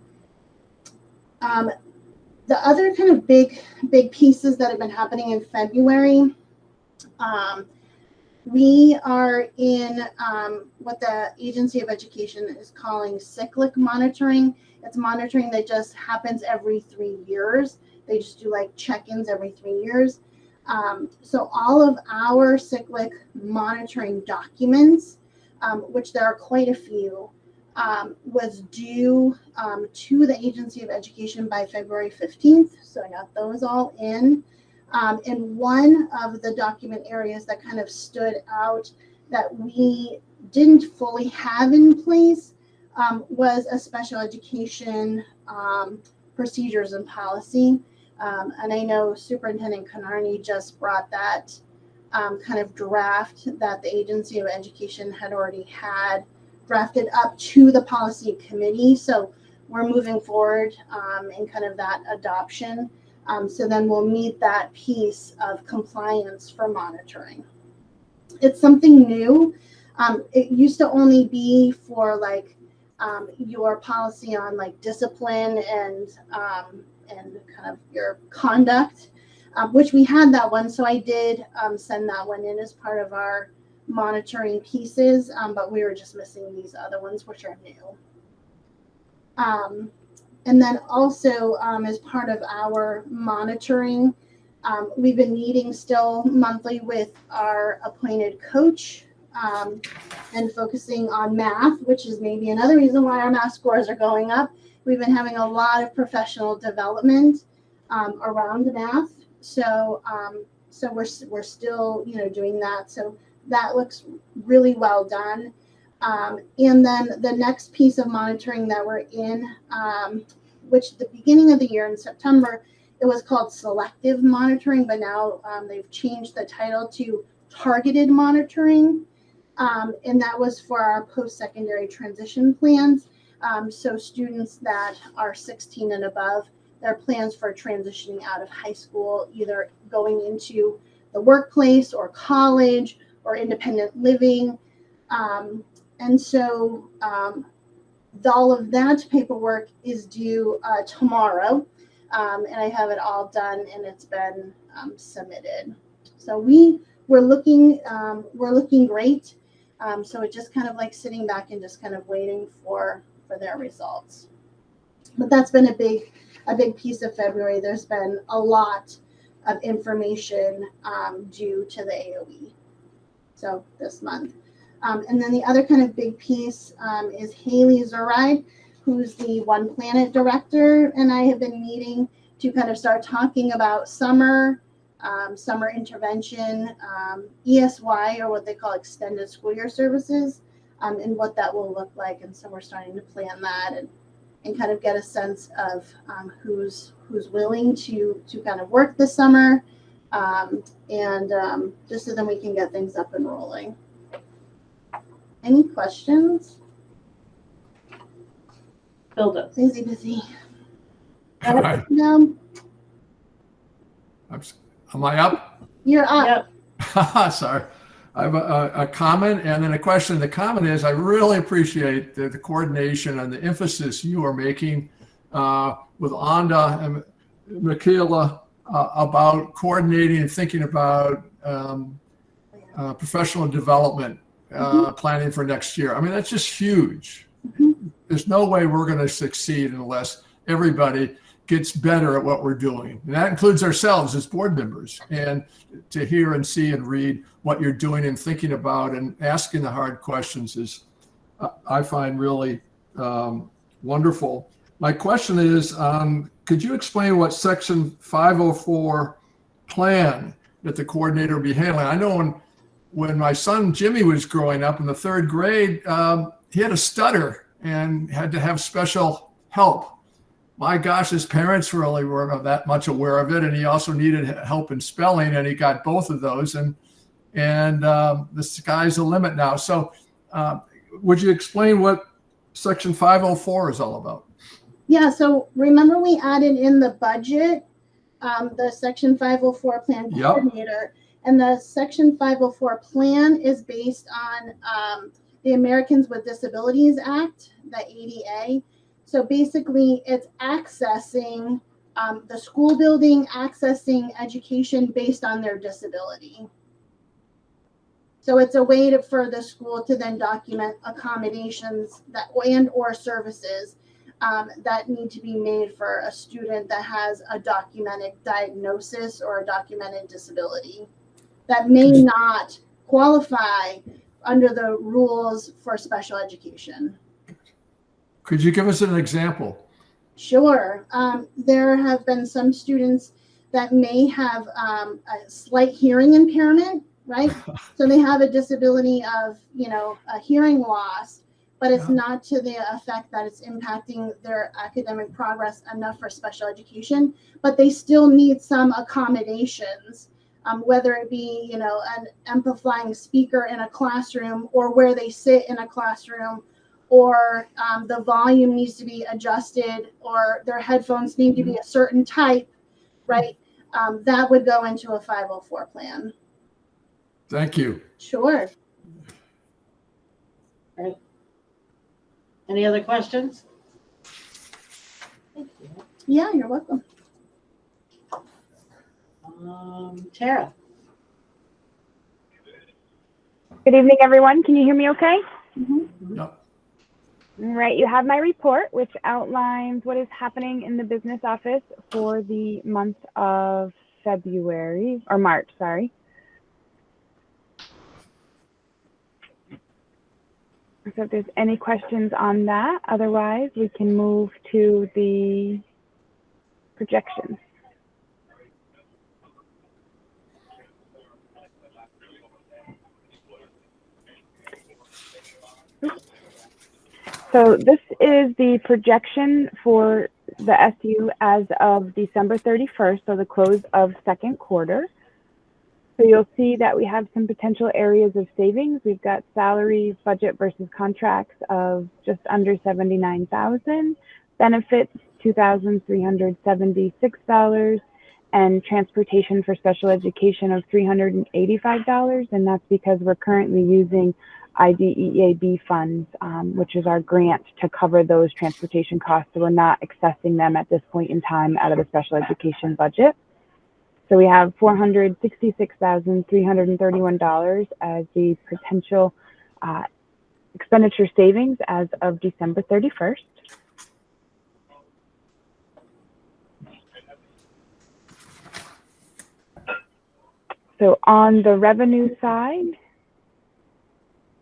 Um, the other kind of big big pieces that have been happening in February um, we are in um, what the Agency of Education is calling cyclic monitoring. It's monitoring that just happens every three years. They just do like check-ins every three years. Um, so all of our cyclic monitoring documents, um, which there are quite a few, um, was due um, to the Agency of Education by February 15th. So I got those all in. Um, and one of the document areas that kind of stood out that we didn't fully have in place um, was a special education um, procedures and policy. Um, and I know Superintendent Kinnarney just brought that kind of draft that the Agency of Education had already had drafted up to the policy committee. So we're moving forward um, in kind of that adoption. Um, so then we'll meet that piece of compliance for monitoring. It's something new. Um, it used to only be for like um, your policy on like discipline and um, and kind of your conduct, um, which we had that one. So I did send that one in as part of our monitoring pieces, but we were just missing these other ones, which are new. Um, and then also um, as part of our monitoring, um, we've been meeting still monthly with our appointed coach um, and focusing on math, which is maybe another reason why our math scores are going up. We've been having a lot of professional development um, around math. So, um, so we're, we're still, you know, doing that. So that looks really well done. Um, and then the next piece of monitoring that we're in, um, which the beginning of the year in September, it was called selective monitoring, but now um, they've changed the title to targeted monitoring. Um, and that was for our post-secondary transition plans. Um, so students that are 16 and above, their plans for transitioning out of high school, either going into the workplace or college or independent living. Um, and so um, all of that paperwork is due uh, tomorrow. Um, and I have it all done and it's been um, submitted. So we we're looking um, we're looking great. Um, so it's just kind of like sitting back and just kind of waiting for for their results. But that's been a big a big piece of February. There's been a lot of information due to the AOE. So this month. Um, and then the other kind of big piece um, is Haley Zuride, who's the One Planet director, and I have been meeting to kind of start talking about summer, um, summer intervention, um, ESY, or what they call extended school year services, um, and what that will look like. And so we're starting to plan that and, and kind of get a sense of um, who's who's willing to to kind of work this summer, um, and um, just so then we can get things up and rolling. Any questions? Build up. Busy, busy. All right. No, I'm Am I up? you're up. Yep. Sorry. I have a, a, a comment and then a question. The comment is I really appreciate the, the coordination and the emphasis you are making uh, with Onda and Michaela uh, about coordinating and thinking about um, uh, professional development uh, planning for next year. I mean, that's just huge. Mhm. There's no way we're going to succeed unless everybody gets better at what we're doing. And that includes ourselves as board members. And to hear and see and read what you're doing and thinking about and asking the hard questions is, uh, I find really um, wonderful. My question is, um, could you explain what section 504 plan that the coordinator will be handling? I know when, when my son Jimmy was growing up in the third grade, um, he had a stutter and had to have special help my gosh, his parents really weren't that much aware of it, and he also needed help in spelling, and he got both of those, and and um, the sky's the limit now. So, uh, would you explain what Section 504 is all about? Yeah, so remember we added in the budget, um, the section five oh four plan Yep. coordinator. And the section five oh four plan is based on, um, the Americans with Disabilities Act, the ADA. So basically, it's accessing, um, the school building, accessing education based on their disability. So it's a way to, for the school to then document accommodations that, and or services um, that need to be made for a student that has a documented diagnosis or a documented disability that may not qualify under the rules for special education. Could you give us an example? Sure. Um, there have been some students that may have um, a slight hearing impairment, right? so they have a disability of, you know, a hearing loss, but it's Yeah. not to the effect that it's impacting their academic progress enough for special education, but they still need some accommodations. Um, whether it be, you know, an amplifying speaker in a classroom or where they sit in a classroom or um, the volume needs to be adjusted, or their headphones need to be a certain type, right? Um, that would go into a 504 plan. Thank you. Sure. Any other questions? Thank you. Yeah, you're welcome. Um, Tara, Good evening, everyone. Can you hear me okay? Mhm. Yep. Right, you have my report, which outlines what is happening in the business office for the month of February, or March, sorry. So if there's any questions on that, otherwise we can move to the projections. So this is the projection for the SU as of December 31st, so the close of second quarter. So you'll see that we have some potential areas of savings. We've got salaries, budget versus contracts of just under 79,000, benefits $2,376, and transportation for special education of $385. And that's because we're currently using IDEAB funds, um, which is our grant to cover those transportation costs. So we're not accessing them at this point in time out of the special education budget. So we have $466,331 as the potential uh, expenditure savings as of December 31st. So on the revenue side,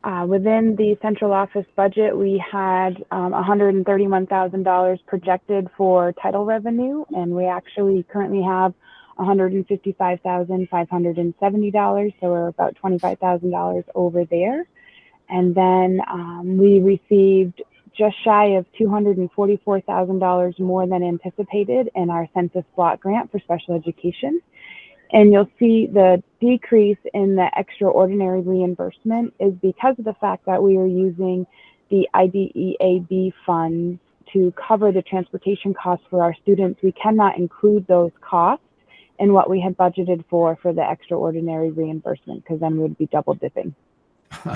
uh, within the central office budget, we had um, $131,000 projected for title revenue, and we actually currently have $155,570, so we're about $25,000 over there. And then um, we received just shy of $244,000 more than anticipated in our census block grant for special education. And you'll see the decrease in the extraordinary reimbursement is because of the fact that we are using the IDEAB funds to cover the transportation costs for our students. We cannot include those costs in what we had budgeted for for the extraordinary reimbursement because then we'd be double dipping.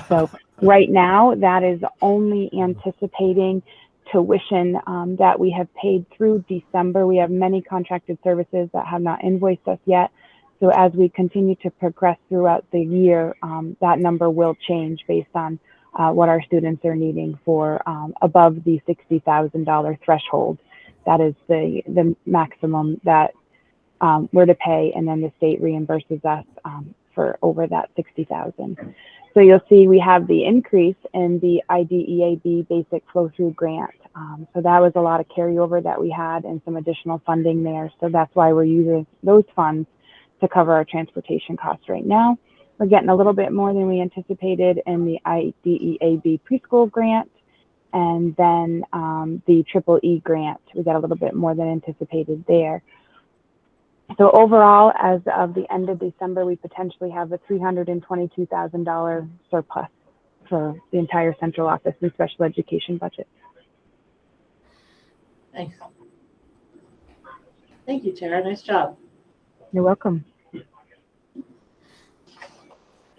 So right now, that is only anticipating tuition um, that we have paid through December. We have many contracted services that have not invoiced us yet. So as we continue to progress throughout the year, um, that number will change based on uh, what our students are needing for um, above the $60,000 threshold. That is the, the maximum that um, we're to pay, and then the state reimburses us um, for over that 60,000. So you'll see we have the increase in the IDEAB basic flow through grant. Um, so that was a lot of carryover that we had and some additional funding there. So that's why we're using those funds to cover our transportation costs right now. We're getting a little bit more than we anticipated in the IDEAB preschool grant. And then um, the triple E grant, we got a little bit more than anticipated there. So overall, as of the end of December, we potentially have a $322,000 surplus for the entire central office and special education budget. Thanks. Thank you, Tara. Nice job. You're welcome.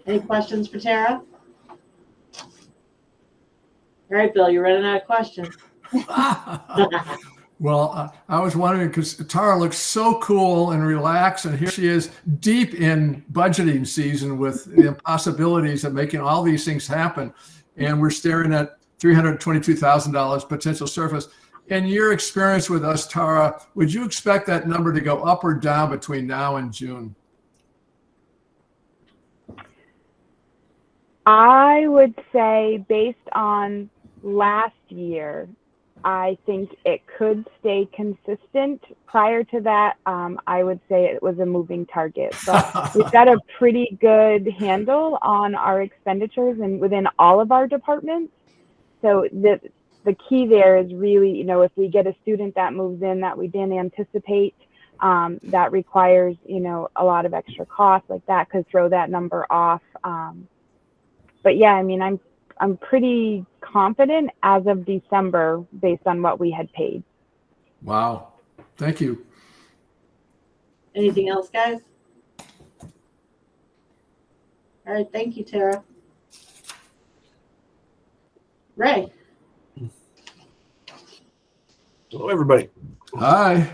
Any questions for Tara? All right, Bill, you're running out of questions. Well, uh, I was wondering because Tara looks so cool and relaxed, and here she is deep in budgeting season with the possibilities of making all these things happen. And we're staring at $322,000 potential surface. In your experience with us, Tara, would you expect that number to go up or down between now and June? I would say, based on last year, I think it could stay consistent. Prior to that, um, I would say it was a moving target. But we've got a pretty good handle on our expenditures and within all of our departments. So the the key there is really, you know, if we get a student that moves in that we didn't anticipate, um, that requires, you know, a lot of extra costs like that could throw that number off. Um, but yeah, I mean, I'm I'm pretty confident as of December based on what we had paid. Wow. Thank you. Anything else, guys? All right, thank you, Tara. Ray, Hello, everybody. Hi.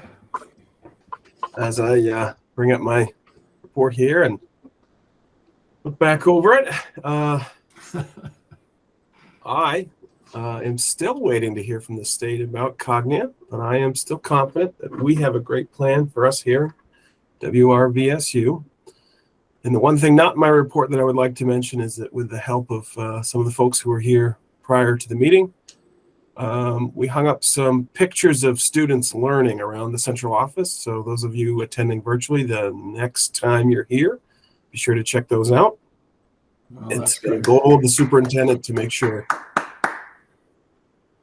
As I uh, bring up my report here and look back over it, uh, I uh, am still waiting to hear from the state about Cognia, but I am still confident that we have a great plan for us here, WRVSU. And the one thing not in my report that I would like to mention is that with the help of uh, some of the folks who were here prior to the meeting, um, we hung up some pictures of students learning around the central office. So those of you attending virtually, the next time you're here, be sure to check those out. Oh, it's the goal of the superintendent to make sure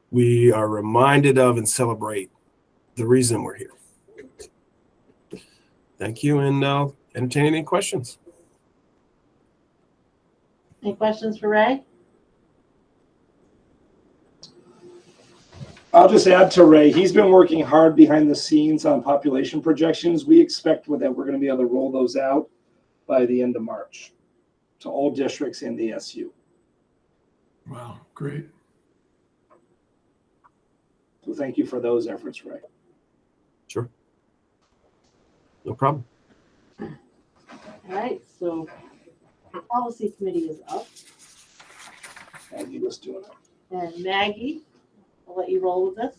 we are reminded of and celebrate the reason we're here. Thank you, and I'll entertain any questions. Any questions for Ray? I'll just add to Ray, he's been working hard behind the scenes on population projections. We expect that, we're gonna be able to roll those out by the end of March to all districts in the SU. Wow, great. So thank you for those efforts, Ray. Sure. No problem. All right, so the policy committee is up, Maggie was doing it. and Maggie, I'll let you roll with this.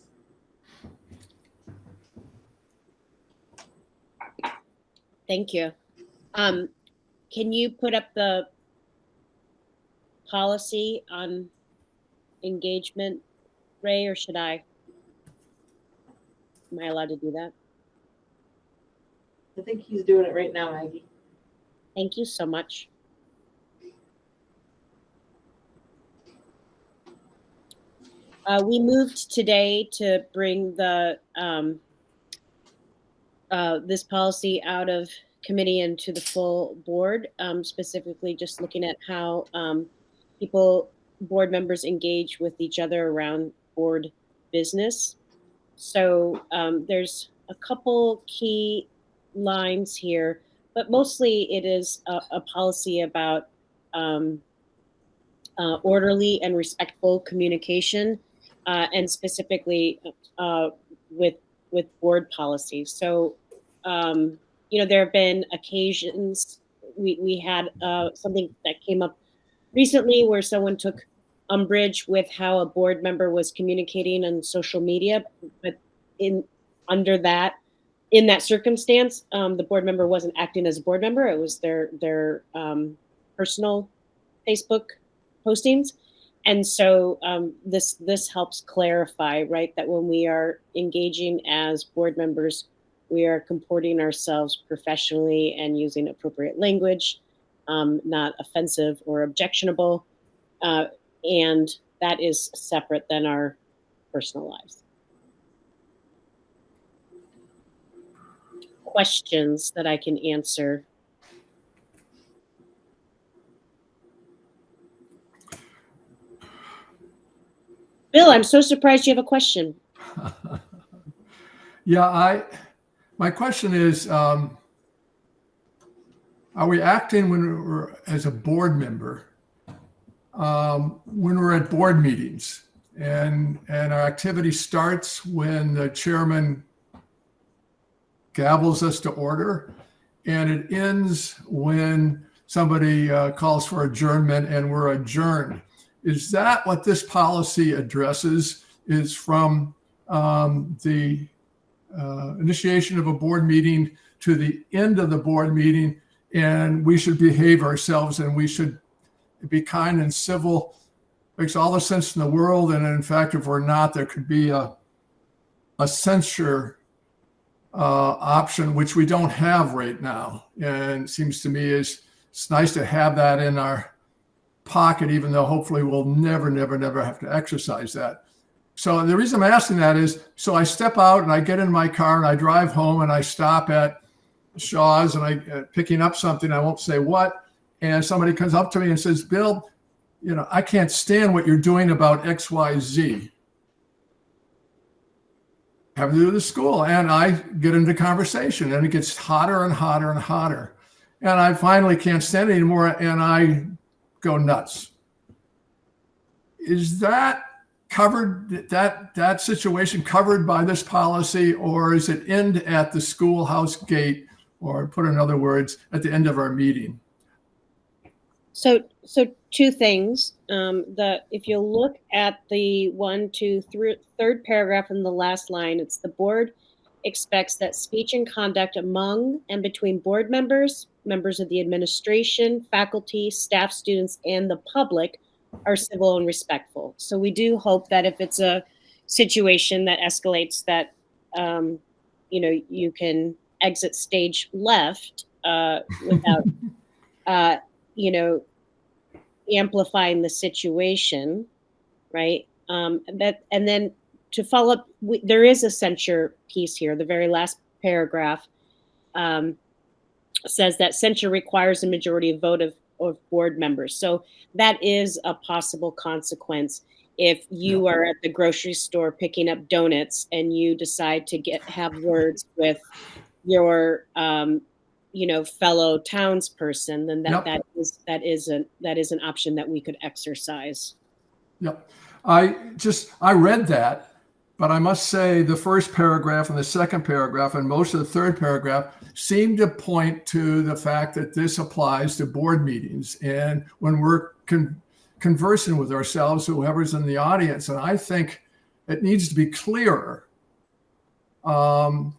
Thank you. Um, can you put up the policy on engagement, Ray, or should I? Am I allowed to do that? I think he's doing it right now, Maggie. Thank you so much. Uh, we moved today to bring the, um, uh, this policy out of committee and to the full board, um, specifically just looking at how, um, people, board members engage with each other around board business. So, um, there's a couple key lines here, but mostly it is a, a policy about, um, uh, orderly and respectful communication, uh, and specifically uh, with with board policies. So, um, you know, there have been occasions we we had uh, something that came up recently where someone took umbrage with how a board member was communicating on social media, but in under that in that circumstance, um, the board member wasn't acting as a board member; it was their their um, personal Facebook postings. And so um, this this helps clarify, right, that when we are engaging as board members, we are comporting ourselves professionally and using appropriate language, um, not offensive or objectionable, uh, and that is separate than our personal lives. Questions that I can answer Bill, I'm so surprised you have a question. Yeah, I, my question is, um, are we acting when we're, as a board member, um, when we're at board meetings? And, and our activity starts when the chairman gavels us to order, and it ends when somebody uh, calls for adjournment and we're adjourned. Is that what this policy addresses? Is from um, the uh, initiation of a board meeting to the end of the board meeting, and we should behave ourselves and we should be kind and civil. Makes all the sense in the world, and in fact, if we're not, there could be a a censure uh, option, which we don't have right now. And seems to me is it's nice to have that in our pocket, even though hopefully we'll never, never, never have to exercise that. So the reason I'm asking that is, so I step out and I get in my car and I drive home and I stop at Shaw's and I uh, picking up something. I won't say what, and somebody comes up to me and says, "Bill, you know, I can't stand what you're doing about X, Y, Z." Having to do the school, and I get into conversation, and it gets hotter and hotter and hotter, and I finally can't stand it anymore, and I go nuts. Is that covered that that situation covered by this policy or is it end at the schoolhouse gate or put in other words at the end of our meeting So, so two things. Um, the if you look at the one, two, three, third paragraph in the last line, it's the board expects that speech and conduct among and between board members, members of the administration, faculty, staff, students, and the public are civil and respectful. So we do hope that if it's a situation that escalates, that um, you know you can exit stage left uh, without uh, you know amplifying the situation, right? Um, that and then to follow up, we, there is a censure piece here. The very last paragraph um, says that censure requires a majority of vote of of board members. So that is a possible consequence if you are at the grocery store picking up donuts and you decide to get have words with your um, you know fellow townsperson then that Yep. that is that is an that is an option that we could exercise Yep. I just, I read that, but I must say the first paragraph and the second paragraph and most of the third paragraph seem to point to the fact that this applies to board meetings and when we're con- conversing with ourselves, whoever's in the audience. And I think it needs to be clearer. Um,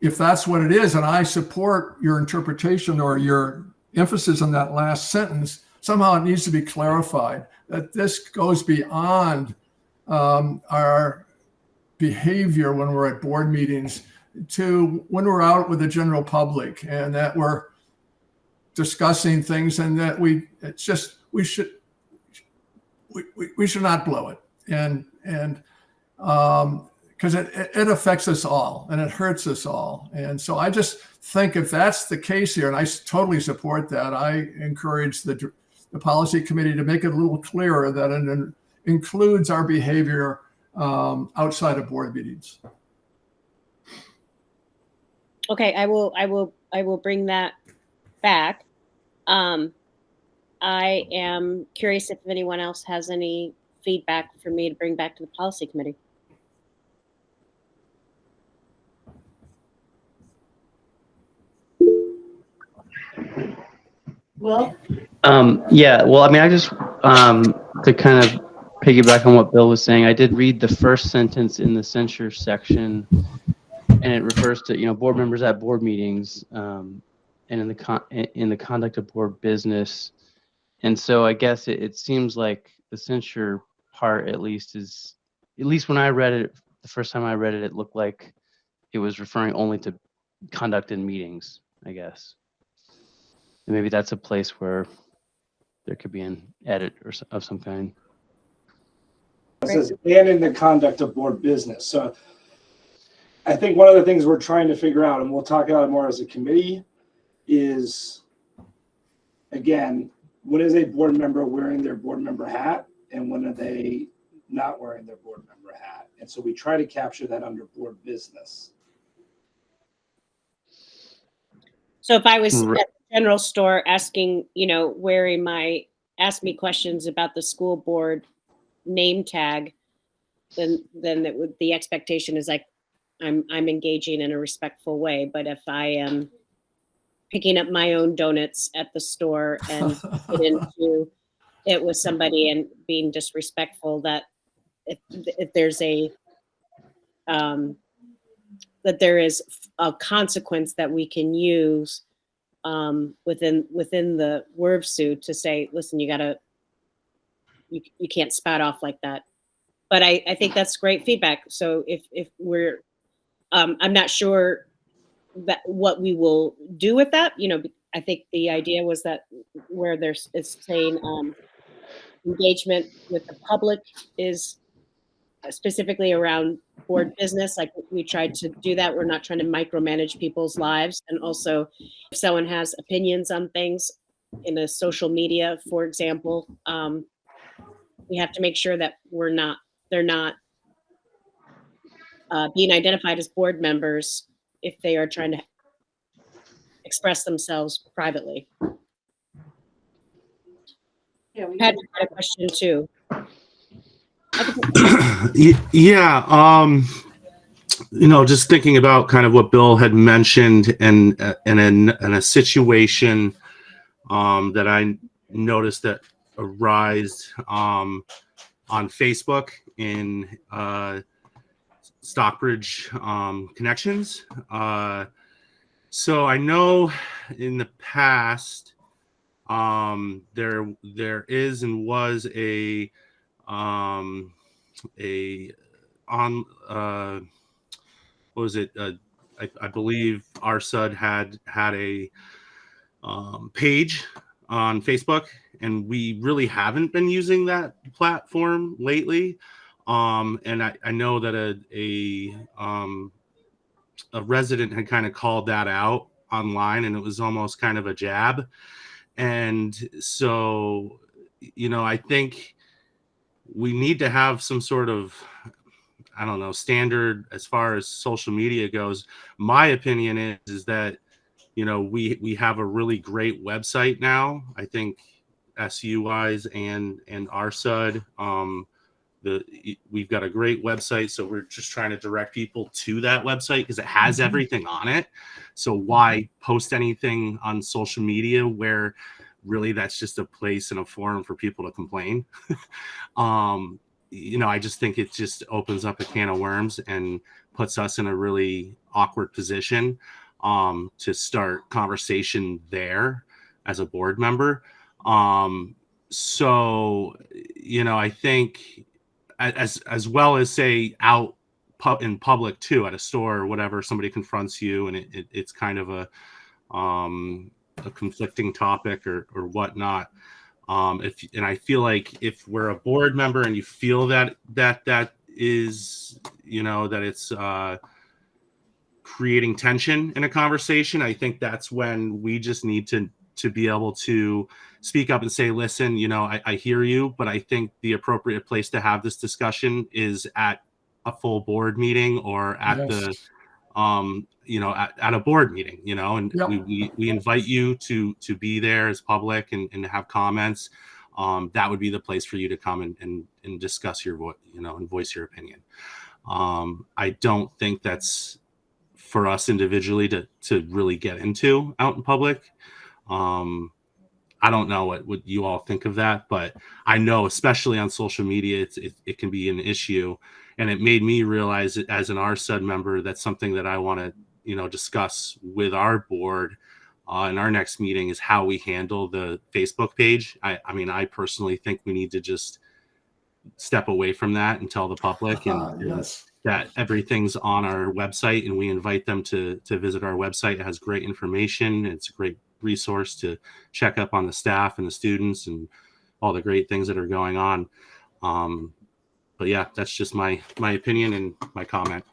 if that's what it is, and I support your interpretation or your emphasis on that last sentence, somehow it needs to be clarified that this goes beyond um, our behavior when we're at board meetings to when we're out with the general public and that we're discussing things and that we it's just we should we, we, we should not blow it. And and um because it, it affects us all and it hurts us all. And so i just think if that's the case here and i totally support that i encourage the the policy committee to make it a little clearer that it in- includes our behavior um, outside of board meetings. okay i will i will i will bring that back. Um i am curious if anyone else has any feedback for me to bring back to the policy committee. Well, Um, yeah, well, I mean, I just, um, to kind of piggyback on what Bill was saying, I did read the first sentence in the censure section, and it refers to, you know, board members at board meetings, um, and in the con, in the conduct of board business. And so I guess it, it seems like the censure part, at least, is, at least when I read it, the first time I read it, it looked like it was referring only to conduct in meetings, I guess. And maybe that's a place where there could be an edit or of some kind. It says, and in the conduct of board business. So I think one of the things we're trying to figure out, and we'll talk about it more as a committee, is again, when is a board member wearing their board member hat and when are they not wearing their board member hat? And so we try to capture that under board business. So if I was Right. at the general store asking, you know, wearing my, ask me questions about the school board name tag, then, then would, the expectation is like, I'm, I'm engaging in a respectful way. But if I am picking up my own donuts at the store and get into it with somebody and being disrespectful, that if, if there's a, um, that there is a consequence that we can use um, within within the WRVSU to say, listen, you gotta, you, you can't spout off like that. But I, I think that's great feedback. So if if we're, um, I'm not sure that what we will do with that. You know, I think the idea was that where there's it's saying um, engagement with the public is specifically around board business. Like we tried to do that. We're not trying to micromanage people's lives. And also, if someone has opinions on things in a social media, for example, um, we have to make sure that we're not, they're not uh, being identified as board members if they are trying to express themselves privately. yeah, we Patrick had a question too. Yeah um you know just thinking about kind of what bill had mentioned and uh, and in, in a situation um that i noticed that arised um on facebook in uh stockbridge um connections. Uh so i know in the past um there there is and was a um a on uh what was it? Uh, I, I believe RSUD had had a um, page on facebook and we really haven't been using that platform lately. Um and i, I know that a a um a resident had kind of called that out online and it was almost kind of a jab. And so you know i think we need to have some sort of i don't know standard as far as social media goes. My opinion is is that you know we we have a really great website now. I think su wise and and rsud um the we've got a great website so we're just trying to direct people to that website because it has Mhm. everything on it. So why post anything on social media where really that's just a place and a forum for people to complain? Um you know i just think it just opens up a can of worms and puts us in a really awkward position um to start conversation there as a board member um so you know i think as as well as say out pub in public too at a store or whatever somebody confronts you and it, it, it's kind of a um a conflicting topic or or whatnot. Um if and i feel like if we're a board member and you feel that that that is you know that it's uh creating tension in a conversation i think that's when we just need to to be able to speak up and say listen you know i, I hear you but i think the appropriate place to have this discussion is at a full board meeting or at Yes. the um you know at, at a board meeting you know and Yep. we, we we invite you to to be there as public and, and have comments um that would be the place for you to come and and, and discuss your voice you know and voice your opinion um i don't think that's for us individually to to really get into out in public um i don't know what what you all think of that but i know especially on social media it's it, it can be an issue and it made me realize as an RSUD member, that's something that I want to, you know, discuss with our board uh, in our next meeting is how we handle the Facebook page. I, I mean, I personally think we need to just step away from that and tell the public and, and yes. that everything's on our website and we invite them to to visit our website. It has great information. It's a great resource to check up on the staff and the students and all the great things that are going on. Um, but yeah, that's just my my opinion and my comment.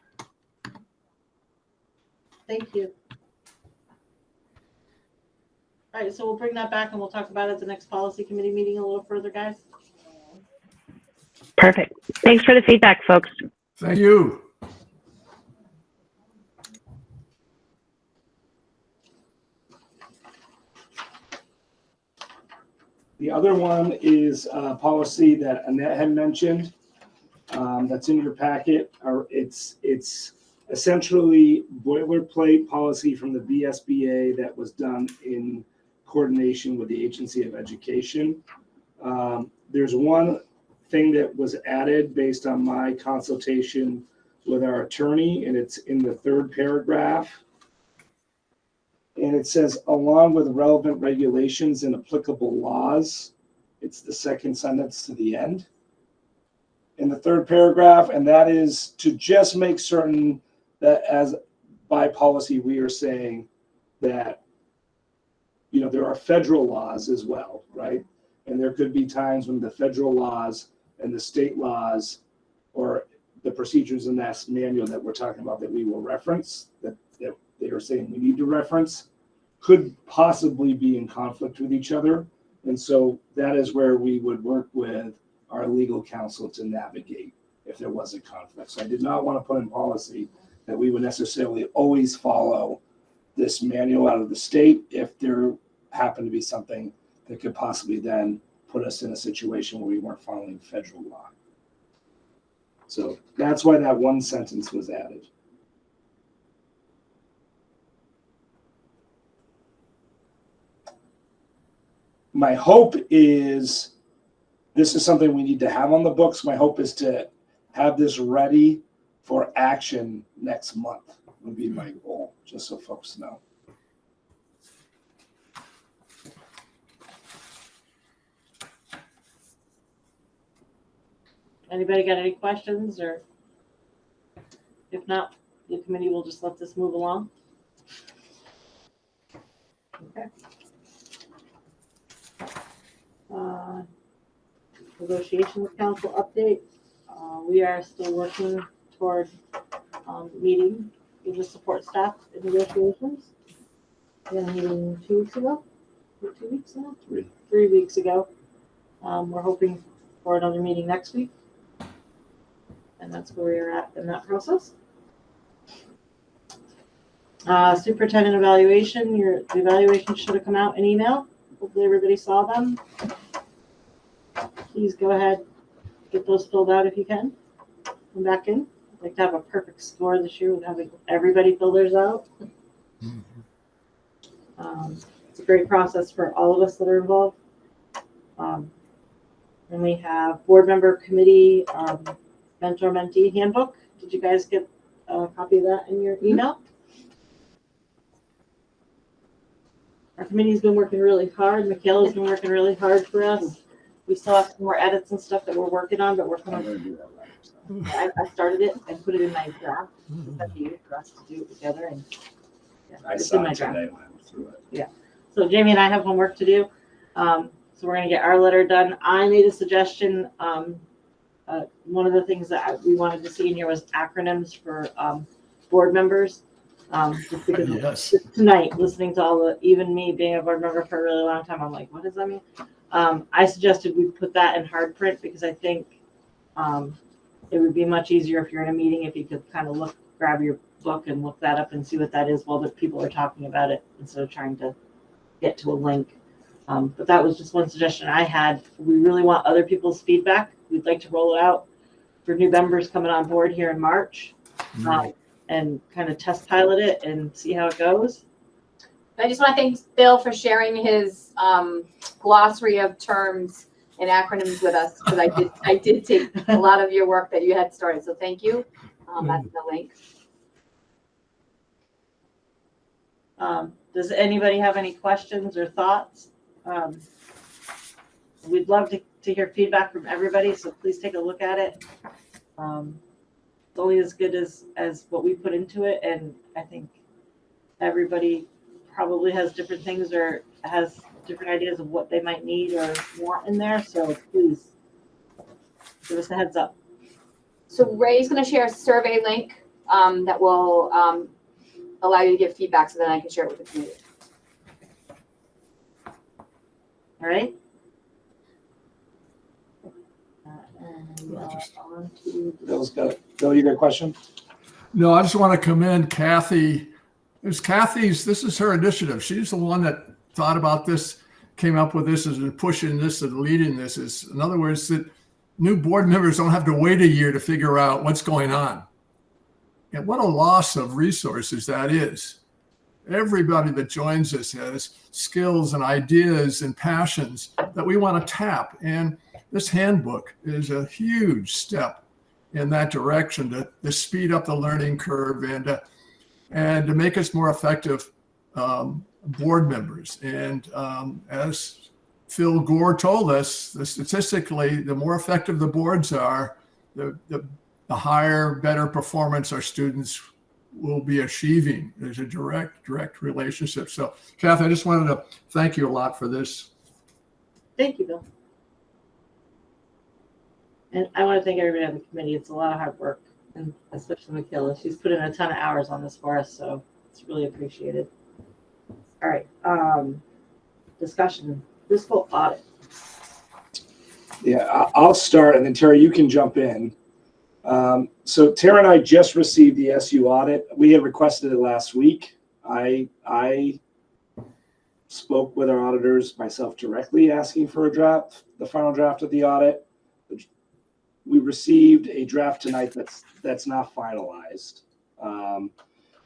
Thank you. All right, so we'll bring that back and we'll talk about it at the next policy committee meeting a little further, guys. Perfect. Thanks for the feedback, folks. Thank you. The other one is a policy that Annette had mentioned, um, that's in your packet, it's, it's essentially boilerplate policy from the VSBA that was done in coordination with the Agency of Education. Um, there's one thing that was added based on my consultation with our attorney, and it's in the third paragraph. And it says, along with relevant regulations and applicable laws. It's the second sentence to the end. In the third paragraph, and that is to just make certain that as by policy, we are saying that, you know, there are federal laws as well, right? And there could be times when the federal laws and the state laws or the procedures in that manual that we're talking about that we will reference, that, they are saying we need to reference, could possibly be in conflict with each other. And so that is where we would work with our legal counsel to navigate if there was a conflict. So I did not want to put in policy that we would necessarily always follow this manual out of the state if there happened to be something that could possibly then put us in a situation where we weren't following federal law. So that's why that one sentence was added. My hope is, this is something we need to have on the books. My hope is to have this ready for action next month would be my goal, just so folks know. Anybody got any questions or? If not, the committee will just let this move along. Okay. Uh, Negotiations council update. Uh, we are still working toward, um, meeting with the support staff in negotiations. We had a meeting two weeks ago, two weeks now? Three. Three weeks ago. Um, we're hoping for another meeting next week. And that's where we're at in that process. Uh, superintendent evaluation, your the evaluation should have come out in email. Hopefully everybody saw them. Please go ahead, get those filled out if you can. Come back in. I'd like to have a perfect score this year with having everybody fill theirs out. Um, it's a great process for all of us that are involved. Um, and we have board member committee, um, mentor mentee handbook. Did you guys get a copy of that in your email? Our committee's been working really hard. Michaela's been working really hard for us. We still have some more edits and stuff that we're working on, but we're coming. I, I started it and put it in my draft. It's up to you for us to do it together and. yeah, I it's in saw my it draft. today when I went through it. So Jamie and I have homework to do. Um, so we're gonna get our letter done. I made a suggestion. Um, uh, one of the things that I- we wanted to see in here was acronyms for, um, board members. Um, just because Yes. tonight, listening to all the, even me being a board member for a really long time, I'm like, what does that mean? Um, I suggested we put that in hard print because I think, um, it would be much easier if you're in a meeting, if you could kind of look, grab your book and look that up and see what that is while the people are talking about it instead of trying to get to a link. Um, but that was just one suggestion I had. We really want other people's feedback. We'd like to roll it out for new members coming on board here in March. um, and kind of test pilot it and see how it goes. I just want to thank Bill for sharing his um, glossary of terms and acronyms with us because I did I did take a lot of your work that you had started. So thank you. Um, that's the link. Um, does anybody have any questions or thoughts? Um, we'd love to, to hear feedback from everybody, so please take a look at it. Um, it's only as good as, as what we put into it, and I think everybody probably has different things or has different ideas of what they might need or want in there, so please give us a heads up. So Ray's going to share a survey link um, that will um, allow you to give feedback, so then I can share it with the community. All right? And, on to the- Bill's got, Bill, you got a question? No, I just want to commend Kathy. It was Kathy's, this is her initiative. She's the one that thought about this, came up with this, and pushing this and leading this. Is in other words, that new board members don't have to wait a year to figure out what's going on. And what a loss of resources that is. Everybody that joins us has skills and ideas and passions that we want to tap. And this handbook is a huge step in that direction to, to speed up the learning curve and uh, and to make us more effective um, board members. And um, as Phil Gore told us, statistically, the more effective the boards are, the, the, the higher, better performance our students will be achieving. There's a direct, direct relationship. So, Kathy, I just wanted to thank you a lot for this. Thank you, Bill. And I want to thank everybody on the committee. It's a lot of hard work, and especially Michaela. She's put in a ton of hours on this for us, so it's really appreciated. All right, um, discussion, fiscal audit. Yeah, I'll start and then Terry, you can jump in. Um, so Tara and I just received the SU audit. We had requested it last week. I, I spoke with our auditors myself directly, asking for a draft, the final draft of the audit. We received a draft tonight that's, that's not finalized. Um,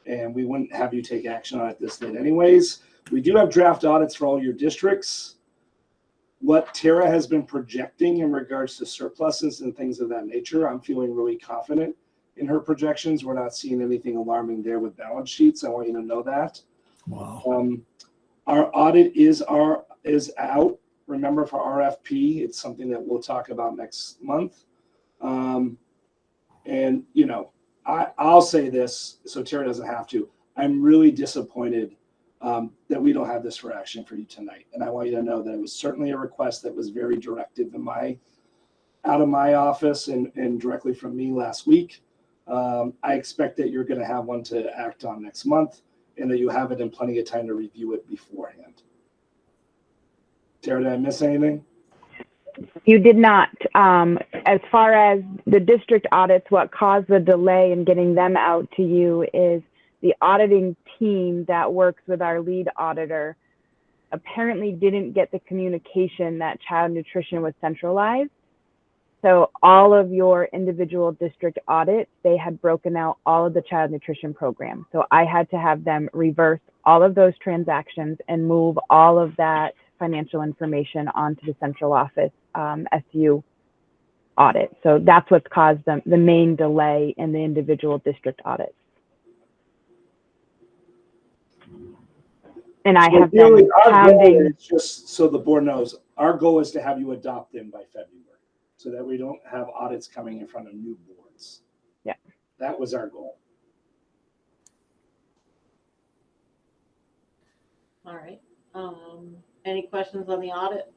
and we wouldn't have you take action on it this late anyways. We do have draft audits for all your districts what Tara has been projecting in regards to surpluses and things of that nature, I'm feeling really confident in her projections. We're not seeing anything alarming there with balance sheets. I want you to know that. Wow. Um, our audit is our is out. Remember for RFP, it's something that we'll talk about next month. Um, and you know, I I'll say this so Tara doesn't have to. I'm really disappointed um, that we don't have this for action for you tonight. And I want you to know that it was certainly a request that was very directive in my, out of my office and, and directly from me last week. Um, I expect that you're going to have one to act on next month and that you have it in plenty of time to review it beforehand. Tara, did I miss anything? You did not. Um, as far as the district audits, what caused the delay in getting them out to you is the auditing team that works with our lead auditor apparently didn't get the communication that child nutrition was centralized. So all of your individual district audits, they had broken out all of the child nutrition programs. So I had to have them reverse all of those transactions and move all of that financial information onto the central office um, SU audit. So that's what's caused the, the main delay in the individual district audits. And I So have really, been our goal pounding. Just so the board knows, our goal is to have you adopt them by February, so that we don't have audits coming in front of new boards. Yeah. That was our goal. All right. Um, any questions on the audit?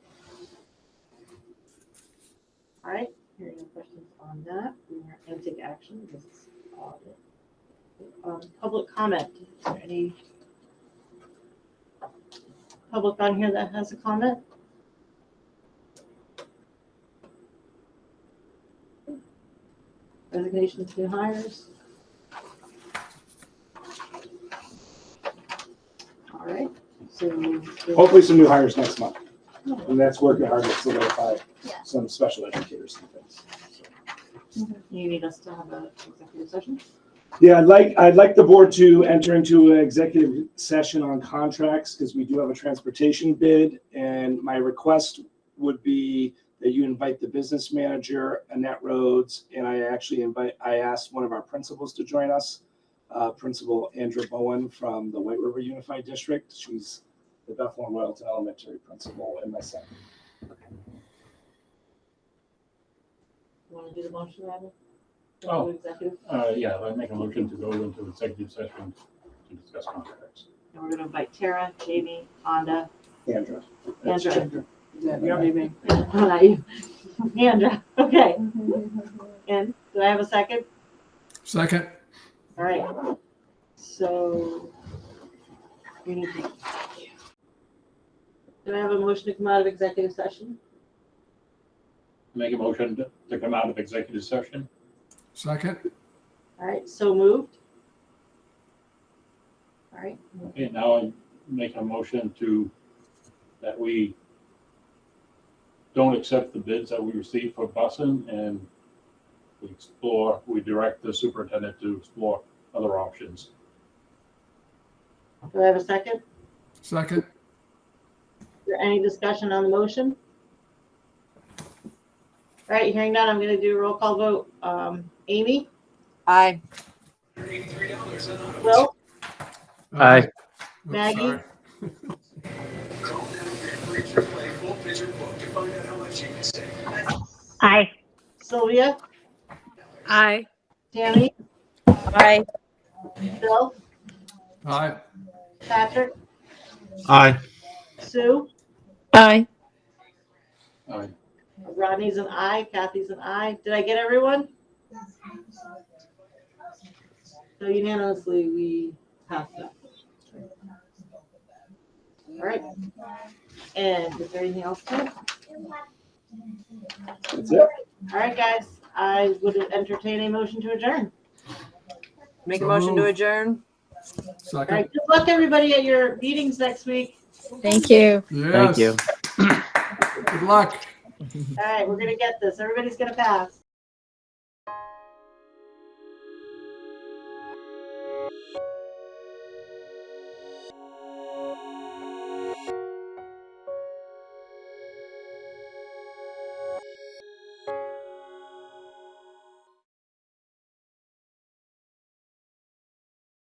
All right, hearing no questions on that, we are going to take action. This is audit. Um, public comment. Is there any public on here that has a comment? Resignations, new hires? All right, Hopefully some new hires next month. And that's working hard to solidify some special educators and things. You need us to have a executive session? Yeah, I'd like, I'd like the board to enter into an executive session on contracts, because we do have a transportation bid. And my request would be that you invite the business manager, Annette Rhodes, and I actually invite, I asked one of our principals to join us. Uh, Principal Andrew Bowen from the White River Unified District. She's the Bethel and Royalton Elementary principal and myself. You want to do the motion, Randall? Oh. Executive, Uh, yeah, I make a motion to go into executive session to discuss contracts. and we're gonna invite Tara, Jamie, Honda, Andrew. Andra. Yeah, you don't need me. Not you. Andra, okay. And do I have a second? Second, All right. So we need to. Do I have a motion to come out of executive session? Make a motion to- to come out of executive session. second, All right, so moved. All right, Okay, now I make a motion to, that we don't accept the bids that we received for busing and we explore, we direct the superintendent to explore other options. do I have a second? second, Is there any discussion on the motion? All right, hearing none, I'm gonna do a roll call vote. Um, Amy, Aye. Will, Aye. Maggie? Aye. Sylvia, Aye. Tammy, Aye. Bill, aye. Patrick, Aye. Sue, Aye. Aye. Rodney's an aye, Kathy's an aye. Did I get everyone? So unanimously, we passed that. All right. And is there anything else? to it? That's it. All right, guys, I would entertain a motion to adjourn. Make a So motion to adjourn. All Second, good luck, everybody, at your meetings next week. Thank you. yes. Thank you. Good luck. All right, we're gonna get this. Everybody's gonna pass.